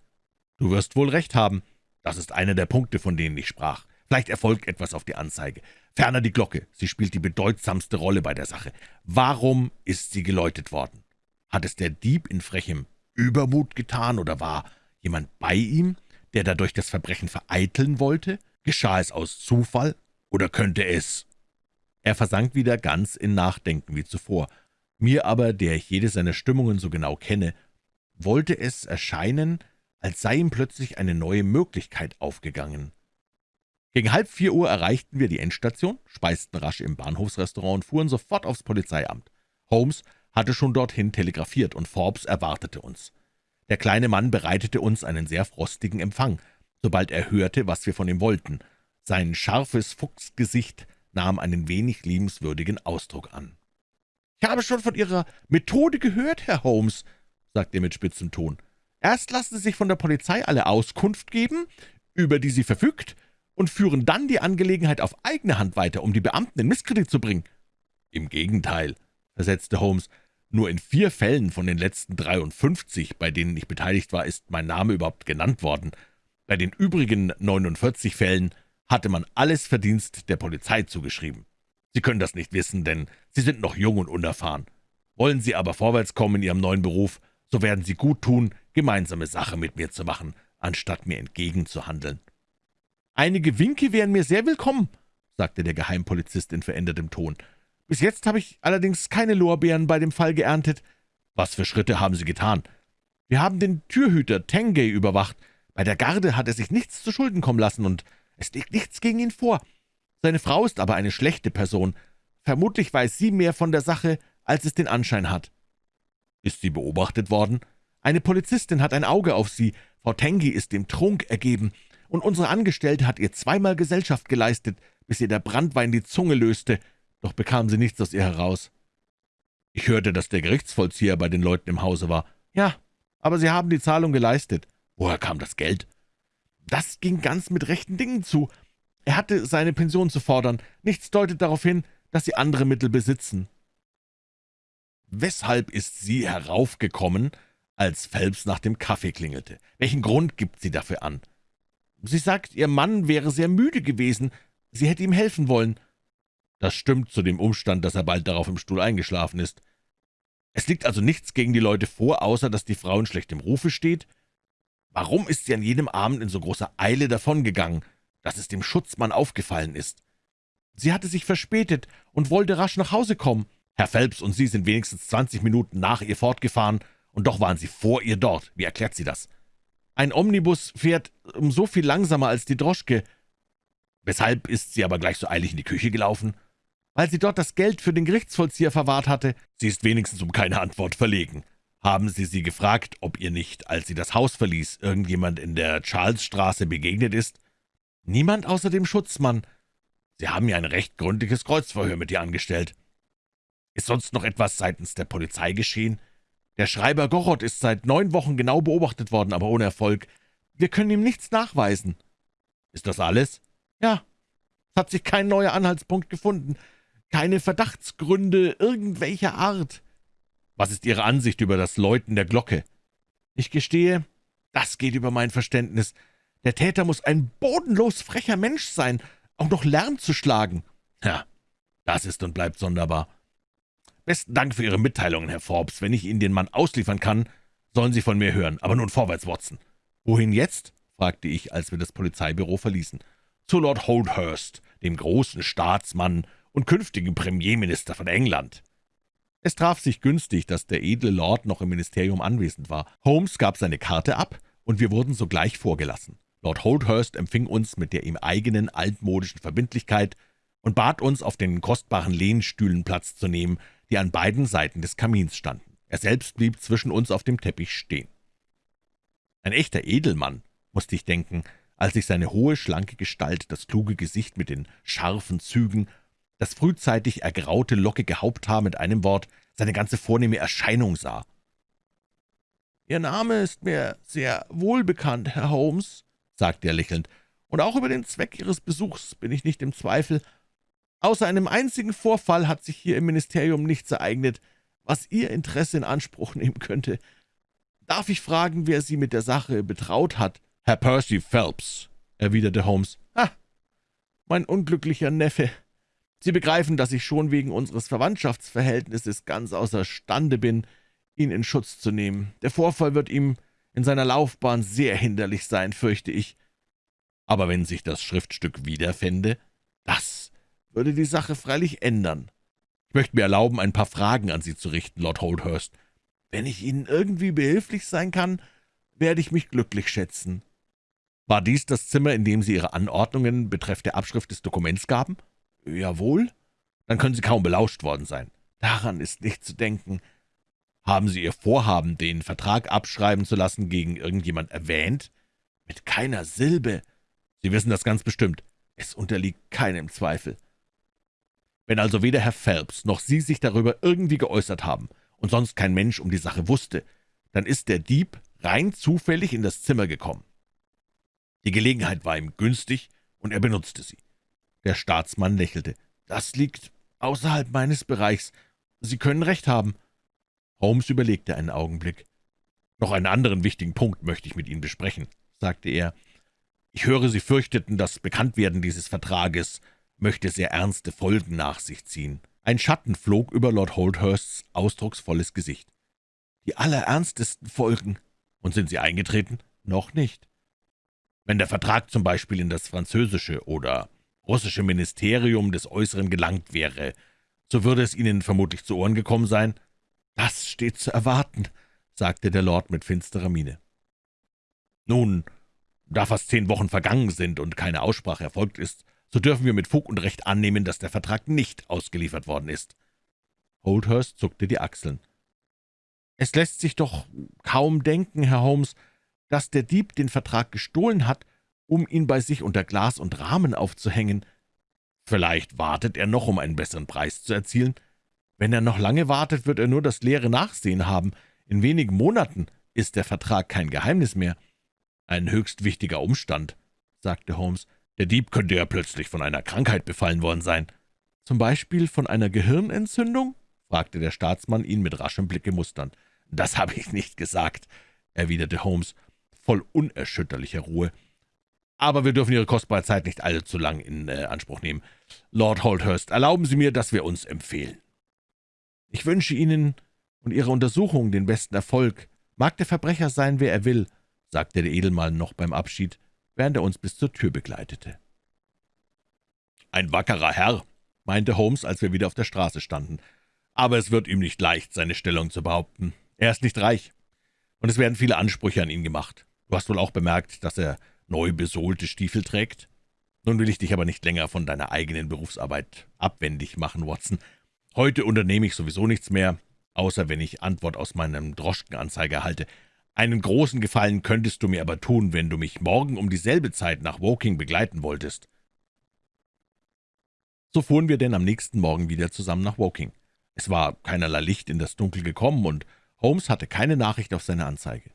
Du wirst wohl recht haben. Das ist einer der Punkte, von denen ich sprach. Vielleicht erfolgt etwas auf die Anzeige. Ferner die Glocke. Sie spielt die bedeutsamste Rolle bei der Sache. Warum ist sie geläutet worden? Hat es der Dieb in frechem Übermut getan oder war Jemand bei ihm, der dadurch das Verbrechen vereiteln wollte? Geschah es aus Zufall, oder könnte es…« Er versank wieder ganz in Nachdenken wie zuvor. Mir aber, der ich jede seiner Stimmungen so genau kenne, wollte es erscheinen, als sei ihm plötzlich eine neue Möglichkeit aufgegangen. Gegen halb vier Uhr erreichten wir die Endstation, speisten rasch im Bahnhofsrestaurant und fuhren sofort aufs Polizeiamt. Holmes hatte schon dorthin telegrafiert, und Forbes erwartete uns. Der kleine Mann bereitete uns einen sehr frostigen Empfang, sobald er hörte, was wir von ihm wollten. Sein scharfes Fuchsgesicht nahm einen wenig liebenswürdigen Ausdruck an. »Ich habe schon von Ihrer Methode gehört, Herr Holmes«, sagte er mit spitzem Ton. »Erst lassen Sie sich von der Polizei alle Auskunft geben, über die sie verfügt, und führen dann die Angelegenheit auf eigene Hand weiter, um die Beamten in Misskredit zu bringen.« »Im Gegenteil«, versetzte Holmes, nur in vier Fällen von den letzten 53, bei denen ich beteiligt war, ist mein Name überhaupt genannt worden. Bei den übrigen 49 Fällen hatte man alles Verdienst der Polizei zugeschrieben. Sie können das nicht wissen, denn Sie sind noch jung und unerfahren. Wollen Sie aber vorwärts kommen in Ihrem neuen Beruf, so werden Sie gut tun, gemeinsame Sache mit mir zu machen, anstatt mir entgegenzuhandeln.« »Einige Winke wären mir sehr willkommen«, sagte der Geheimpolizist in verändertem Ton. »Bis jetzt habe ich allerdings keine Lorbeeren bei dem Fall geerntet.« »Was für Schritte haben Sie getan?« »Wir haben den Türhüter Tengay überwacht. Bei der Garde hat er sich nichts zu Schulden kommen lassen, und es liegt nichts gegen ihn vor. Seine Frau ist aber eine schlechte Person. Vermutlich weiß sie mehr von der Sache, als es den Anschein hat.« »Ist sie beobachtet worden?« »Eine Polizistin hat ein Auge auf sie. Frau Tengay ist dem Trunk ergeben, und unsere Angestellte hat ihr zweimal Gesellschaft geleistet, bis ihr der Brandwein die Zunge löste, doch bekam sie nichts aus ihr heraus.« »Ich hörte, dass der Gerichtsvollzieher bei den Leuten im Hause war.« »Ja, aber sie haben die Zahlung geleistet.« »Woher kam das Geld?« »Das ging ganz mit rechten Dingen zu. Er hatte seine Pension zu fordern. Nichts deutet darauf hin, dass Sie andere Mittel besitzen.« »Weshalb ist sie heraufgekommen, als Phelps nach dem Kaffee klingelte? Welchen Grund gibt sie dafür an?« »Sie sagt, ihr Mann wäre sehr müde gewesen. Sie hätte ihm helfen wollen.« »Das stimmt zu dem Umstand, dass er bald darauf im Stuhl eingeschlafen ist. Es liegt also nichts gegen die Leute vor, außer dass die Frau in schlechtem Rufe steht? Warum ist sie an jedem Abend in so großer Eile davongegangen, dass es dem Schutzmann aufgefallen ist? Sie hatte sich verspätet und wollte rasch nach Hause kommen. Herr Phelps und Sie sind wenigstens zwanzig Minuten nach ihr fortgefahren, und doch waren Sie vor ihr dort. Wie erklärt sie das? Ein Omnibus fährt um so viel langsamer als die Droschke. Weshalb ist sie aber gleich so eilig in die Küche gelaufen? Weil sie dort das Geld für den Gerichtsvollzieher verwahrt hatte. Sie ist wenigstens um keine Antwort verlegen. Haben Sie sie gefragt, ob ihr nicht, als sie das Haus verließ, irgendjemand in der Charlesstraße begegnet ist? Niemand außer dem Schutzmann. Sie haben ja ein recht gründliches Kreuzverhör mit ihr angestellt. Ist sonst noch etwas seitens der Polizei geschehen? Der Schreiber Gorot ist seit neun Wochen genau beobachtet worden, aber ohne Erfolg. Wir können ihm nichts nachweisen.« »Ist das alles?« »Ja. Es hat sich kein neuer Anhaltspunkt gefunden. Keine Verdachtsgründe irgendwelcher Art.« »Was ist Ihre Ansicht über das Läuten der Glocke?« »Ich gestehe, das geht über mein Verständnis. Der Täter muss ein bodenlos frecher Mensch sein, auch noch Lärm zu schlagen.« »Ja, das ist und bleibt sonderbar.« »Besten Dank für Ihre Mitteilungen, Herr Forbes. Wenn ich Ihnen den Mann ausliefern kann, sollen Sie von mir hören. Aber nun vorwärts, Watson.« »Wohin jetzt?« fragte ich, als wir das Polizeibüro verließen. »Zu Lord Holdhurst, dem großen Staatsmann und künftigen Premierminister von England.« Es traf sich günstig, dass der edle Lord noch im Ministerium anwesend war. Holmes gab seine Karte ab, und wir wurden sogleich vorgelassen. Lord Holdhurst empfing uns mit der ihm eigenen altmodischen Verbindlichkeit und bat uns, auf den kostbaren Lehnstühlen Platz zu nehmen, die an beiden Seiten des Kamins standen. Er selbst blieb zwischen uns auf dem Teppich stehen. Ein echter Edelmann, musste ich denken, als ich seine hohe, schlanke Gestalt, das kluge Gesicht mit den scharfen Zügen, das frühzeitig ergraute, lockige Haupthaar mit einem Wort, seine ganze vornehme Erscheinung sah. »Ihr Name ist mir sehr wohlbekannt, Herr Holmes«, sagte er lächelnd, »und auch über den Zweck Ihres Besuchs bin ich nicht im Zweifel. Außer einem einzigen Vorfall hat sich hier im Ministerium nichts ereignet, was Ihr Interesse in Anspruch nehmen könnte. Darf ich fragen, wer Sie mit der Sache betraut hat?« »Herr Percy Phelps«, erwiderte Holmes. »Ah, mein unglücklicher Neffe. Sie begreifen, dass ich schon wegen unseres Verwandtschaftsverhältnisses ganz außerstande bin, ihn in Schutz zu nehmen. Der Vorfall wird ihm in seiner Laufbahn sehr hinderlich sein, fürchte ich. Aber wenn sich das Schriftstück wiederfände, das würde die Sache freilich ändern. Ich möchte mir erlauben, ein paar Fragen an Sie zu richten, Lord Holdhurst. Wenn ich Ihnen irgendwie behilflich sein kann, werde ich mich glücklich schätzen.« »War dies das Zimmer, in dem Sie Ihre Anordnungen betreff der Abschrift des Dokuments gaben?« »Jawohl.« »Dann können Sie kaum belauscht worden sein.« »Daran ist nicht zu denken.« »Haben Sie Ihr Vorhaben, den Vertrag abschreiben zu lassen, gegen irgendjemand erwähnt?« »Mit keiner Silbe.« »Sie wissen das ganz bestimmt.« »Es unterliegt keinem Zweifel.« wenn also weder Herr Phelps noch Sie sich darüber irgendwie geäußert haben und sonst kein Mensch um die Sache wusste, dann ist der Dieb rein zufällig in das Zimmer gekommen. Die Gelegenheit war ihm günstig, und er benutzte sie. Der Staatsmann lächelte. »Das liegt außerhalb meines Bereichs. Sie können recht haben.« Holmes überlegte einen Augenblick. »Noch einen anderen wichtigen Punkt möchte ich mit Ihnen besprechen«, sagte er. »Ich höre, Sie fürchteten, das Bekanntwerden dieses Vertrages möchte sehr ernste Folgen nach sich ziehen. Ein Schatten flog über Lord Holdhursts ausdrucksvolles Gesicht. »Die allerernstesten Folgen. Und sind sie eingetreten?« »Noch nicht. Wenn der Vertrag zum Beispiel in das französische oder russische Ministerium des Äußeren gelangt wäre, so würde es Ihnen vermutlich zu Ohren gekommen sein.« »Das steht zu erwarten«, sagte der Lord mit finsterer Miene. »Nun, da fast zehn Wochen vergangen sind und keine Aussprache erfolgt ist, so dürfen wir mit Fug und Recht annehmen, dass der Vertrag nicht ausgeliefert worden ist.« Holdhurst zuckte die Achseln. »Es lässt sich doch kaum denken, Herr Holmes, dass der Dieb den Vertrag gestohlen hat, um ihn bei sich unter Glas und Rahmen aufzuhängen. Vielleicht wartet er noch, um einen besseren Preis zu erzielen. Wenn er noch lange wartet, wird er nur das leere Nachsehen haben. In wenigen Monaten ist der Vertrag kein Geheimnis mehr.« »Ein höchst wichtiger Umstand«, sagte Holmes. Der Dieb könnte ja plötzlich von einer Krankheit befallen worden sein. »Zum Beispiel von einer Gehirnentzündung?« fragte der Staatsmann ihn mit raschem Blicke musternd. »Das habe ich nicht gesagt«, erwiderte Holmes, voll unerschütterlicher Ruhe. »Aber wir dürfen Ihre kostbare Zeit nicht allzu lang in äh, Anspruch nehmen. Lord Holdhurst, erlauben Sie mir, dass wir uns empfehlen.« »Ich wünsche Ihnen und Ihrer Untersuchung den besten Erfolg. Mag der Verbrecher sein, wer er will«, sagte der Edelmann noch beim Abschied während er uns bis zur Tür begleitete. »Ein wackerer Herr«, meinte Holmes, als wir wieder auf der Straße standen, »aber es wird ihm nicht leicht, seine Stellung zu behaupten. Er ist nicht reich, und es werden viele Ansprüche an ihn gemacht. Du hast wohl auch bemerkt, dass er neu besohlte Stiefel trägt? Nun will ich dich aber nicht länger von deiner eigenen Berufsarbeit abwendig machen, Watson. Heute unternehme ich sowieso nichts mehr, außer wenn ich Antwort aus meinem Droschkenanzeiger erhalte. Einen großen Gefallen könntest du mir aber tun, wenn du mich morgen um dieselbe Zeit nach Woking begleiten wolltest.« So fuhren wir denn am nächsten Morgen wieder zusammen nach Woking. Es war keinerlei Licht in das Dunkel gekommen, und Holmes hatte keine Nachricht auf seine Anzeige.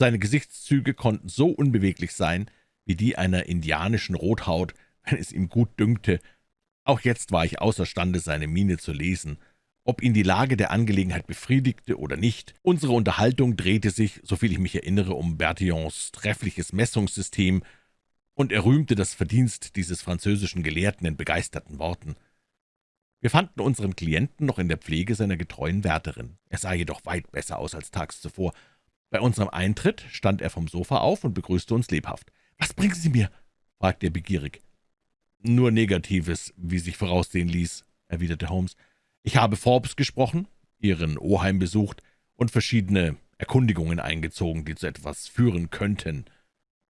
Seine Gesichtszüge konnten so unbeweglich sein, wie die einer indianischen Rothaut, wenn es ihm gut dünkte. Auch jetzt war ich außerstande, seine Miene zu lesen, ob ihn die Lage der Angelegenheit befriedigte oder nicht. Unsere Unterhaltung drehte sich, soviel ich mich erinnere, um Bertillons treffliches Messungssystem, und er rühmte das Verdienst dieses französischen Gelehrten in begeisterten Worten. Wir fanden unseren Klienten noch in der Pflege seiner getreuen Wärterin. Er sah jedoch weit besser aus als tags zuvor. Bei unserem Eintritt stand er vom Sofa auf und begrüßte uns lebhaft. »Was bringen Sie mir?« fragte er begierig. »Nur Negatives, wie sich voraussehen ließ«, erwiderte Holmes. Ich habe Forbes gesprochen, Ihren Oheim besucht und verschiedene Erkundigungen eingezogen, die zu etwas führen könnten.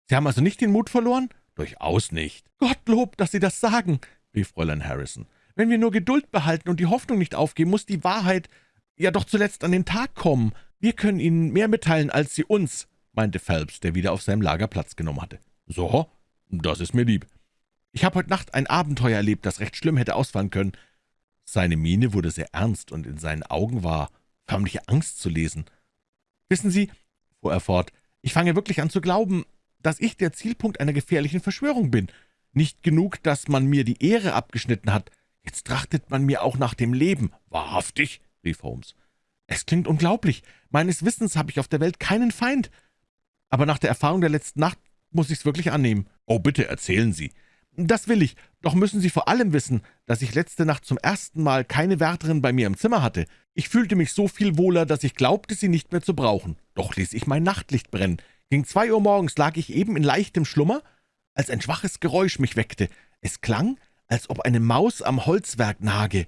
Sie haben also nicht den Mut verloren? Durchaus nicht. Gottlob, dass Sie das sagen, rief Fräulein Harrison. Wenn wir nur Geduld behalten und die Hoffnung nicht aufgeben, muss die Wahrheit ja doch zuletzt an den Tag kommen. Wir können Ihnen mehr mitteilen als Sie uns, meinte Phelps, der wieder auf seinem Lager Platz genommen hatte. So, das ist mir lieb. Ich habe heute Nacht ein Abenteuer erlebt, das recht schlimm hätte ausfallen können. Seine Miene wurde sehr ernst, und in seinen Augen war förmliche Angst zu lesen. »Wissen Sie«, fuhr er fort, »ich fange wirklich an zu glauben, dass ich der Zielpunkt einer gefährlichen Verschwörung bin. Nicht genug, dass man mir die Ehre abgeschnitten hat, jetzt trachtet man mir auch nach dem Leben.« »Wahrhaftig?« rief Holmes. »Es klingt unglaublich. Meines Wissens habe ich auf der Welt keinen Feind. Aber nach der Erfahrung der letzten Nacht muss ich's wirklich annehmen.« »Oh, bitte erzählen Sie.« »Das will ich, doch müssen Sie vor allem wissen, dass ich letzte Nacht zum ersten Mal keine Wärterin bei mir im Zimmer hatte. Ich fühlte mich so viel wohler, dass ich glaubte, sie nicht mehr zu brauchen. Doch ließ ich mein Nachtlicht brennen. Gegen zwei Uhr morgens lag ich eben in leichtem Schlummer, als ein schwaches Geräusch mich weckte. Es klang, als ob eine Maus am Holzwerk nage.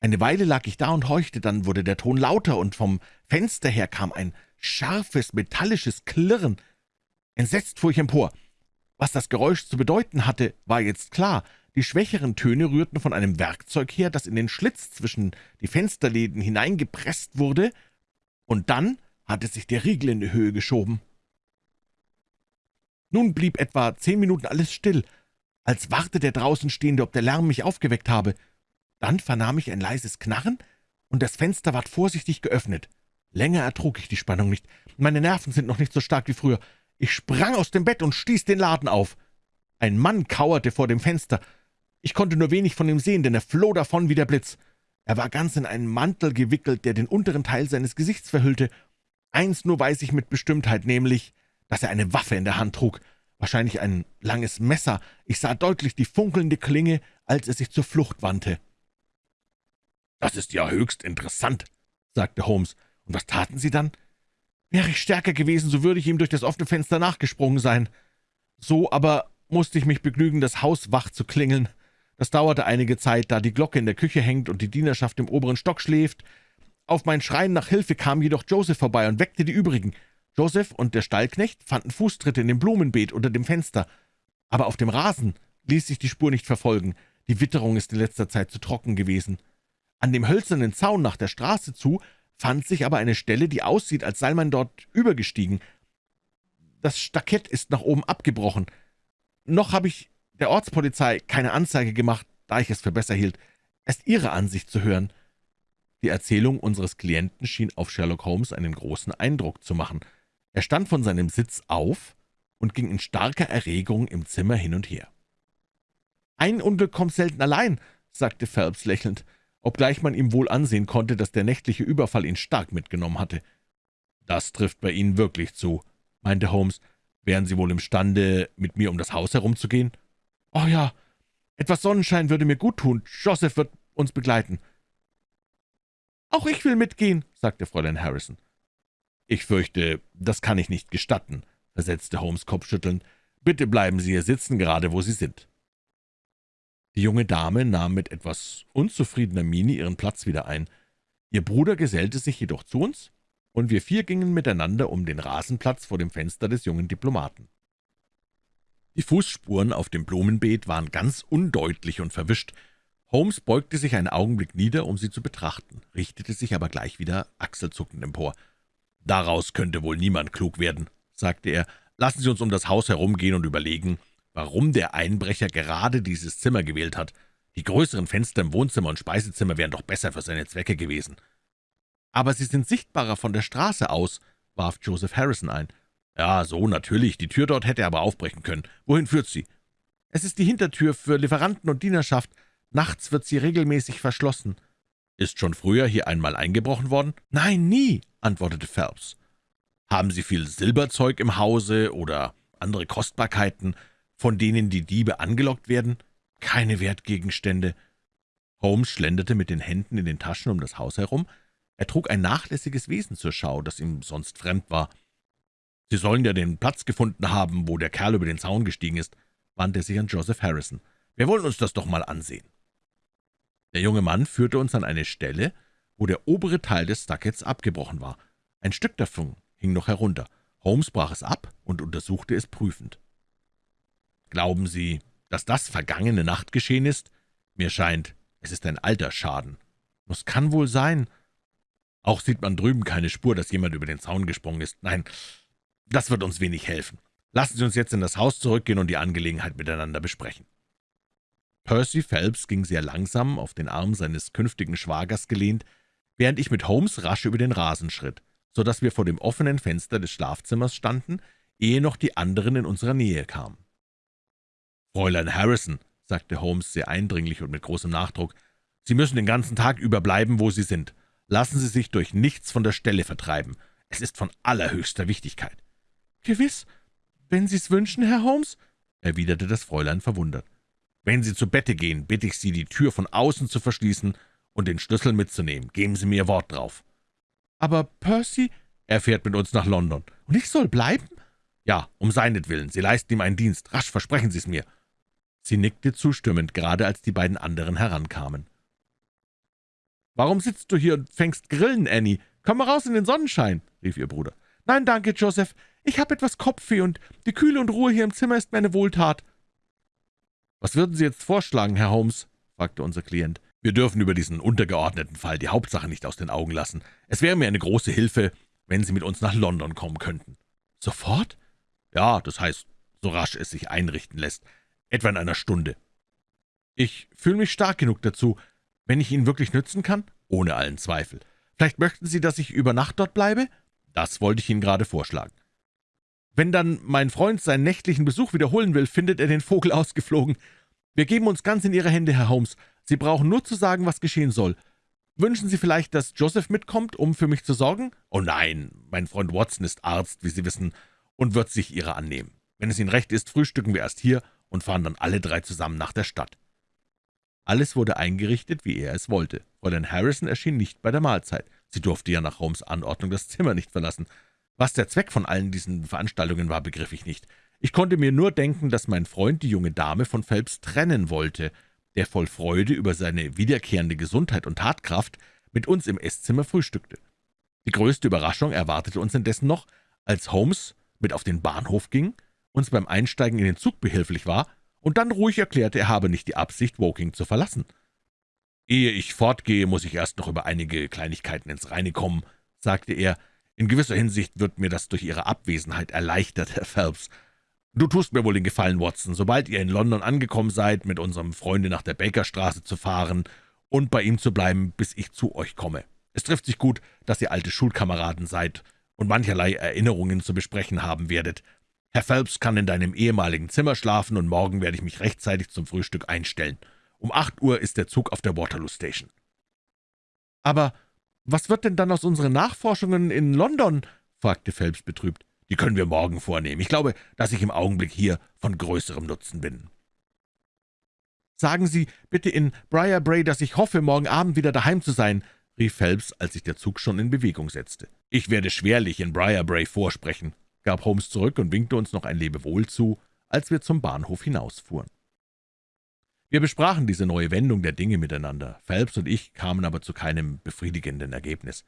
Eine Weile lag ich da und horchte, dann wurde der Ton lauter, und vom Fenster her kam ein scharfes, metallisches Klirren. Entsetzt fuhr ich empor. Was das Geräusch zu bedeuten hatte, war jetzt klar. Die schwächeren Töne rührten von einem Werkzeug her, das in den Schlitz zwischen die Fensterläden hineingepresst wurde, und dann hatte sich der Riegel in die Höhe geschoben. Nun blieb etwa zehn Minuten alles still, als warte der draußen Stehende, ob der Lärm mich aufgeweckt habe. Dann vernahm ich ein leises Knarren, und das Fenster ward vorsichtig geöffnet. Länger ertrug ich die Spannung nicht. Meine Nerven sind noch nicht so stark wie früher. Ich sprang aus dem Bett und stieß den Laden auf. Ein Mann kauerte vor dem Fenster. Ich konnte nur wenig von ihm sehen, denn er floh davon wie der Blitz. Er war ganz in einen Mantel gewickelt, der den unteren Teil seines Gesichts verhüllte. Eins nur weiß ich mit Bestimmtheit, nämlich, dass er eine Waffe in der Hand trug. wahrscheinlich ein langes Messer. Ich sah deutlich die funkelnde Klinge, als er sich zur Flucht wandte. »Das ist ja höchst interessant«, sagte Holmes. »Und was taten Sie dann?« »Wäre ich stärker gewesen, so würde ich ihm durch das offene Fenster nachgesprungen sein. So aber musste ich mich begnügen, das Haus wach zu klingeln. Das dauerte einige Zeit, da die Glocke in der Küche hängt und die Dienerschaft im oberen Stock schläft. Auf mein Schreien nach Hilfe kam jedoch Joseph vorbei und weckte die übrigen. Joseph und der Stallknecht fanden Fußtritte in dem Blumenbeet unter dem Fenster. Aber auf dem Rasen ließ sich die Spur nicht verfolgen. Die Witterung ist in letzter Zeit zu trocken gewesen. An dem hölzernen Zaun nach der Straße zu fand sich aber eine Stelle, die aussieht, als sei man dort übergestiegen. Das Staket ist nach oben abgebrochen. Noch habe ich der Ortspolizei keine Anzeige gemacht, da ich es für besser hielt, erst Ihre Ansicht zu hören. Die Erzählung unseres Klienten schien auf Sherlock Holmes einen großen Eindruck zu machen. Er stand von seinem Sitz auf und ging in starker Erregung im Zimmer hin und her. »Ein Unglück kommt selten allein«, sagte Phelps lächelnd, obgleich man ihm wohl ansehen konnte, dass der nächtliche Überfall ihn stark mitgenommen hatte. »Das trifft bei Ihnen wirklich zu«, meinte Holmes. »Wären Sie wohl imstande, mit mir um das Haus herumzugehen?« »Oh ja, etwas Sonnenschein würde mir gut tun. Joseph wird uns begleiten.« »Auch ich will mitgehen«, sagte Fräulein Harrison. »Ich fürchte, das kann ich nicht gestatten«, versetzte Holmes kopfschüttelnd. »Bitte bleiben Sie hier sitzen, gerade wo Sie sind.« Die junge Dame nahm mit etwas unzufriedener Miene ihren Platz wieder ein. Ihr Bruder gesellte sich jedoch zu uns, und wir vier gingen miteinander um den Rasenplatz vor dem Fenster des jungen Diplomaten. Die Fußspuren auf dem Blumenbeet waren ganz undeutlich und verwischt. Holmes beugte sich einen Augenblick nieder, um sie zu betrachten, richtete sich aber gleich wieder achselzuckend empor. »Daraus könnte wohl niemand klug werden«, sagte er. »Lassen Sie uns um das Haus herumgehen und überlegen, warum der Einbrecher gerade dieses Zimmer gewählt hat. Die größeren Fenster im Wohnzimmer und Speisezimmer wären doch besser für seine Zwecke gewesen.« »Aber sie sind sichtbarer von der Straße aus«, warf Joseph Harrison ein. »Ja, so natürlich. Die Tür dort hätte er aber aufbrechen können. Wohin führt sie?« »Es ist die Hintertür für Lieferanten und Dienerschaft. Nachts wird sie regelmäßig verschlossen.« »Ist schon früher hier einmal eingebrochen worden?« »Nein, nie«, antwortete Phelps. »Haben Sie viel Silberzeug im Hause oder andere Kostbarkeiten, von denen die Diebe angelockt werden?« »Keine Wertgegenstände.« Holmes schlenderte mit den Händen in den Taschen um das Haus herum. Er trug ein nachlässiges Wesen zur Schau, das ihm sonst fremd war. »Sie sollen ja den Platz gefunden haben, wo der Kerl über den Zaun gestiegen ist«, wandte sich an Joseph Harrison. »Wir wollen uns das doch mal ansehen.« Der junge Mann führte uns an eine Stelle, wo der obere Teil des Stuckets abgebrochen war. Ein Stück davon hing noch herunter. Holmes brach es ab und untersuchte es prüfend. »Glauben Sie, dass das vergangene Nacht geschehen ist? Mir scheint, es ist ein alter Schaden.« »Das kann wohl sein.« »Auch sieht man drüben keine Spur, dass jemand über den Zaun gesprungen ist. Nein, das wird uns wenig helfen. Lassen Sie uns jetzt in das Haus zurückgehen und die Angelegenheit miteinander besprechen.« Percy Phelps ging sehr langsam, auf den Arm seines künftigen Schwagers gelehnt, während ich mit Holmes rasch über den Rasen schritt, so dass wir vor dem offenen Fenster des Schlafzimmers standen, ehe noch die anderen in unserer Nähe kamen. »Fräulein Harrison«, sagte Holmes sehr eindringlich und mit großem Nachdruck, »Sie müssen den ganzen Tag über bleiben, wo Sie sind. Lassen Sie sich durch nichts von der Stelle vertreiben. Es ist von allerhöchster Wichtigkeit.« »Gewiss, wenn Sie's wünschen, Herr Holmes«, erwiderte das Fräulein verwundert. »Wenn Sie zu Bette gehen, bitte ich Sie, die Tür von außen zu verschließen und den Schlüssel mitzunehmen. Geben Sie mir Wort drauf.« »Aber Percy, er fährt mit uns nach London. Und ich soll bleiben?« »Ja, um seinetwillen. Sie leisten ihm einen Dienst. Rasch, versprechen Sie es mir.« Sie nickte zustimmend, gerade als die beiden anderen herankamen. »Warum sitzt du hier und fängst Grillen, Annie? Komm mal raus in den Sonnenschein«, rief ihr Bruder. »Nein, danke, Joseph. Ich habe etwas Kopfweh, und die Kühle und Ruhe hier im Zimmer ist mir eine Wohltat.« »Was würden Sie jetzt vorschlagen, Herr Holmes?« fragte unser Klient. »Wir dürfen über diesen untergeordneten Fall die Hauptsache nicht aus den Augen lassen. Es wäre mir eine große Hilfe, wenn Sie mit uns nach London kommen könnten.« »Sofort?« »Ja, das heißt, so rasch es sich einrichten lässt. Etwa in einer Stunde.« »Ich fühle mich stark genug dazu, wenn ich Ihnen wirklich nützen kann?« »Ohne allen Zweifel. Vielleicht möchten Sie, dass ich über Nacht dort bleibe?« »Das wollte ich Ihnen gerade vorschlagen.« »Wenn dann mein Freund seinen nächtlichen Besuch wiederholen will, findet er den Vogel ausgeflogen. Wir geben uns ganz in Ihre Hände, Herr Holmes. Sie brauchen nur zu sagen, was geschehen soll. Wünschen Sie vielleicht, dass Joseph mitkommt, um für mich zu sorgen?« »Oh nein, mein Freund Watson ist Arzt, wie Sie wissen, und wird sich Ihrer annehmen.« Wenn es Ihnen recht ist, frühstücken wir erst hier und fahren dann alle drei zusammen nach der Stadt.« Alles wurde eingerichtet, wie er es wollte. Fräulein Harrison erschien nicht bei der Mahlzeit. Sie durfte ja nach Holmes' Anordnung das Zimmer nicht verlassen. Was der Zweck von allen diesen Veranstaltungen war, begriff ich nicht. Ich konnte mir nur denken, dass mein Freund die junge Dame von Phelps trennen wollte, der voll Freude über seine wiederkehrende Gesundheit und Tatkraft mit uns im Esszimmer frühstückte. Die größte Überraschung erwartete uns indessen noch, als Holmes mit auf den Bahnhof ging, uns beim Einsteigen in den Zug behilflich war und dann ruhig erklärte, er habe nicht die Absicht, Woking zu verlassen. »Ehe ich fortgehe, muss ich erst noch über einige Kleinigkeiten ins Reine kommen«, sagte er. »In gewisser Hinsicht wird mir das durch Ihre Abwesenheit erleichtert, Herr Phelps. Du tust mir wohl den Gefallen, Watson, sobald ihr in London angekommen seid, mit unserem Freunde nach der Bakerstraße zu fahren und bei ihm zu bleiben, bis ich zu euch komme. Es trifft sich gut, dass ihr alte Schulkameraden seid und mancherlei Erinnerungen zu besprechen haben werdet. Herr Phelps kann in deinem ehemaligen Zimmer schlafen, und morgen werde ich mich rechtzeitig zum Frühstück einstellen. Um acht Uhr ist der Zug auf der Waterloo Station.« »Aber was wird denn dann aus unseren Nachforschungen in London?« fragte Phelps betrübt. »Die können wir morgen vornehmen. Ich glaube, dass ich im Augenblick hier von größerem Nutzen bin.« »Sagen Sie bitte in Briarbray, dass ich hoffe, morgen Abend wieder daheim zu sein«, rief Phelps, als sich der Zug schon in Bewegung setzte. »Ich werde schwerlich in Briarbray vorsprechen«, gab Holmes zurück und winkte uns noch ein Lebewohl zu, als wir zum Bahnhof hinausfuhren. Wir besprachen diese neue Wendung der Dinge miteinander. Phelps und ich kamen aber zu keinem befriedigenden Ergebnis.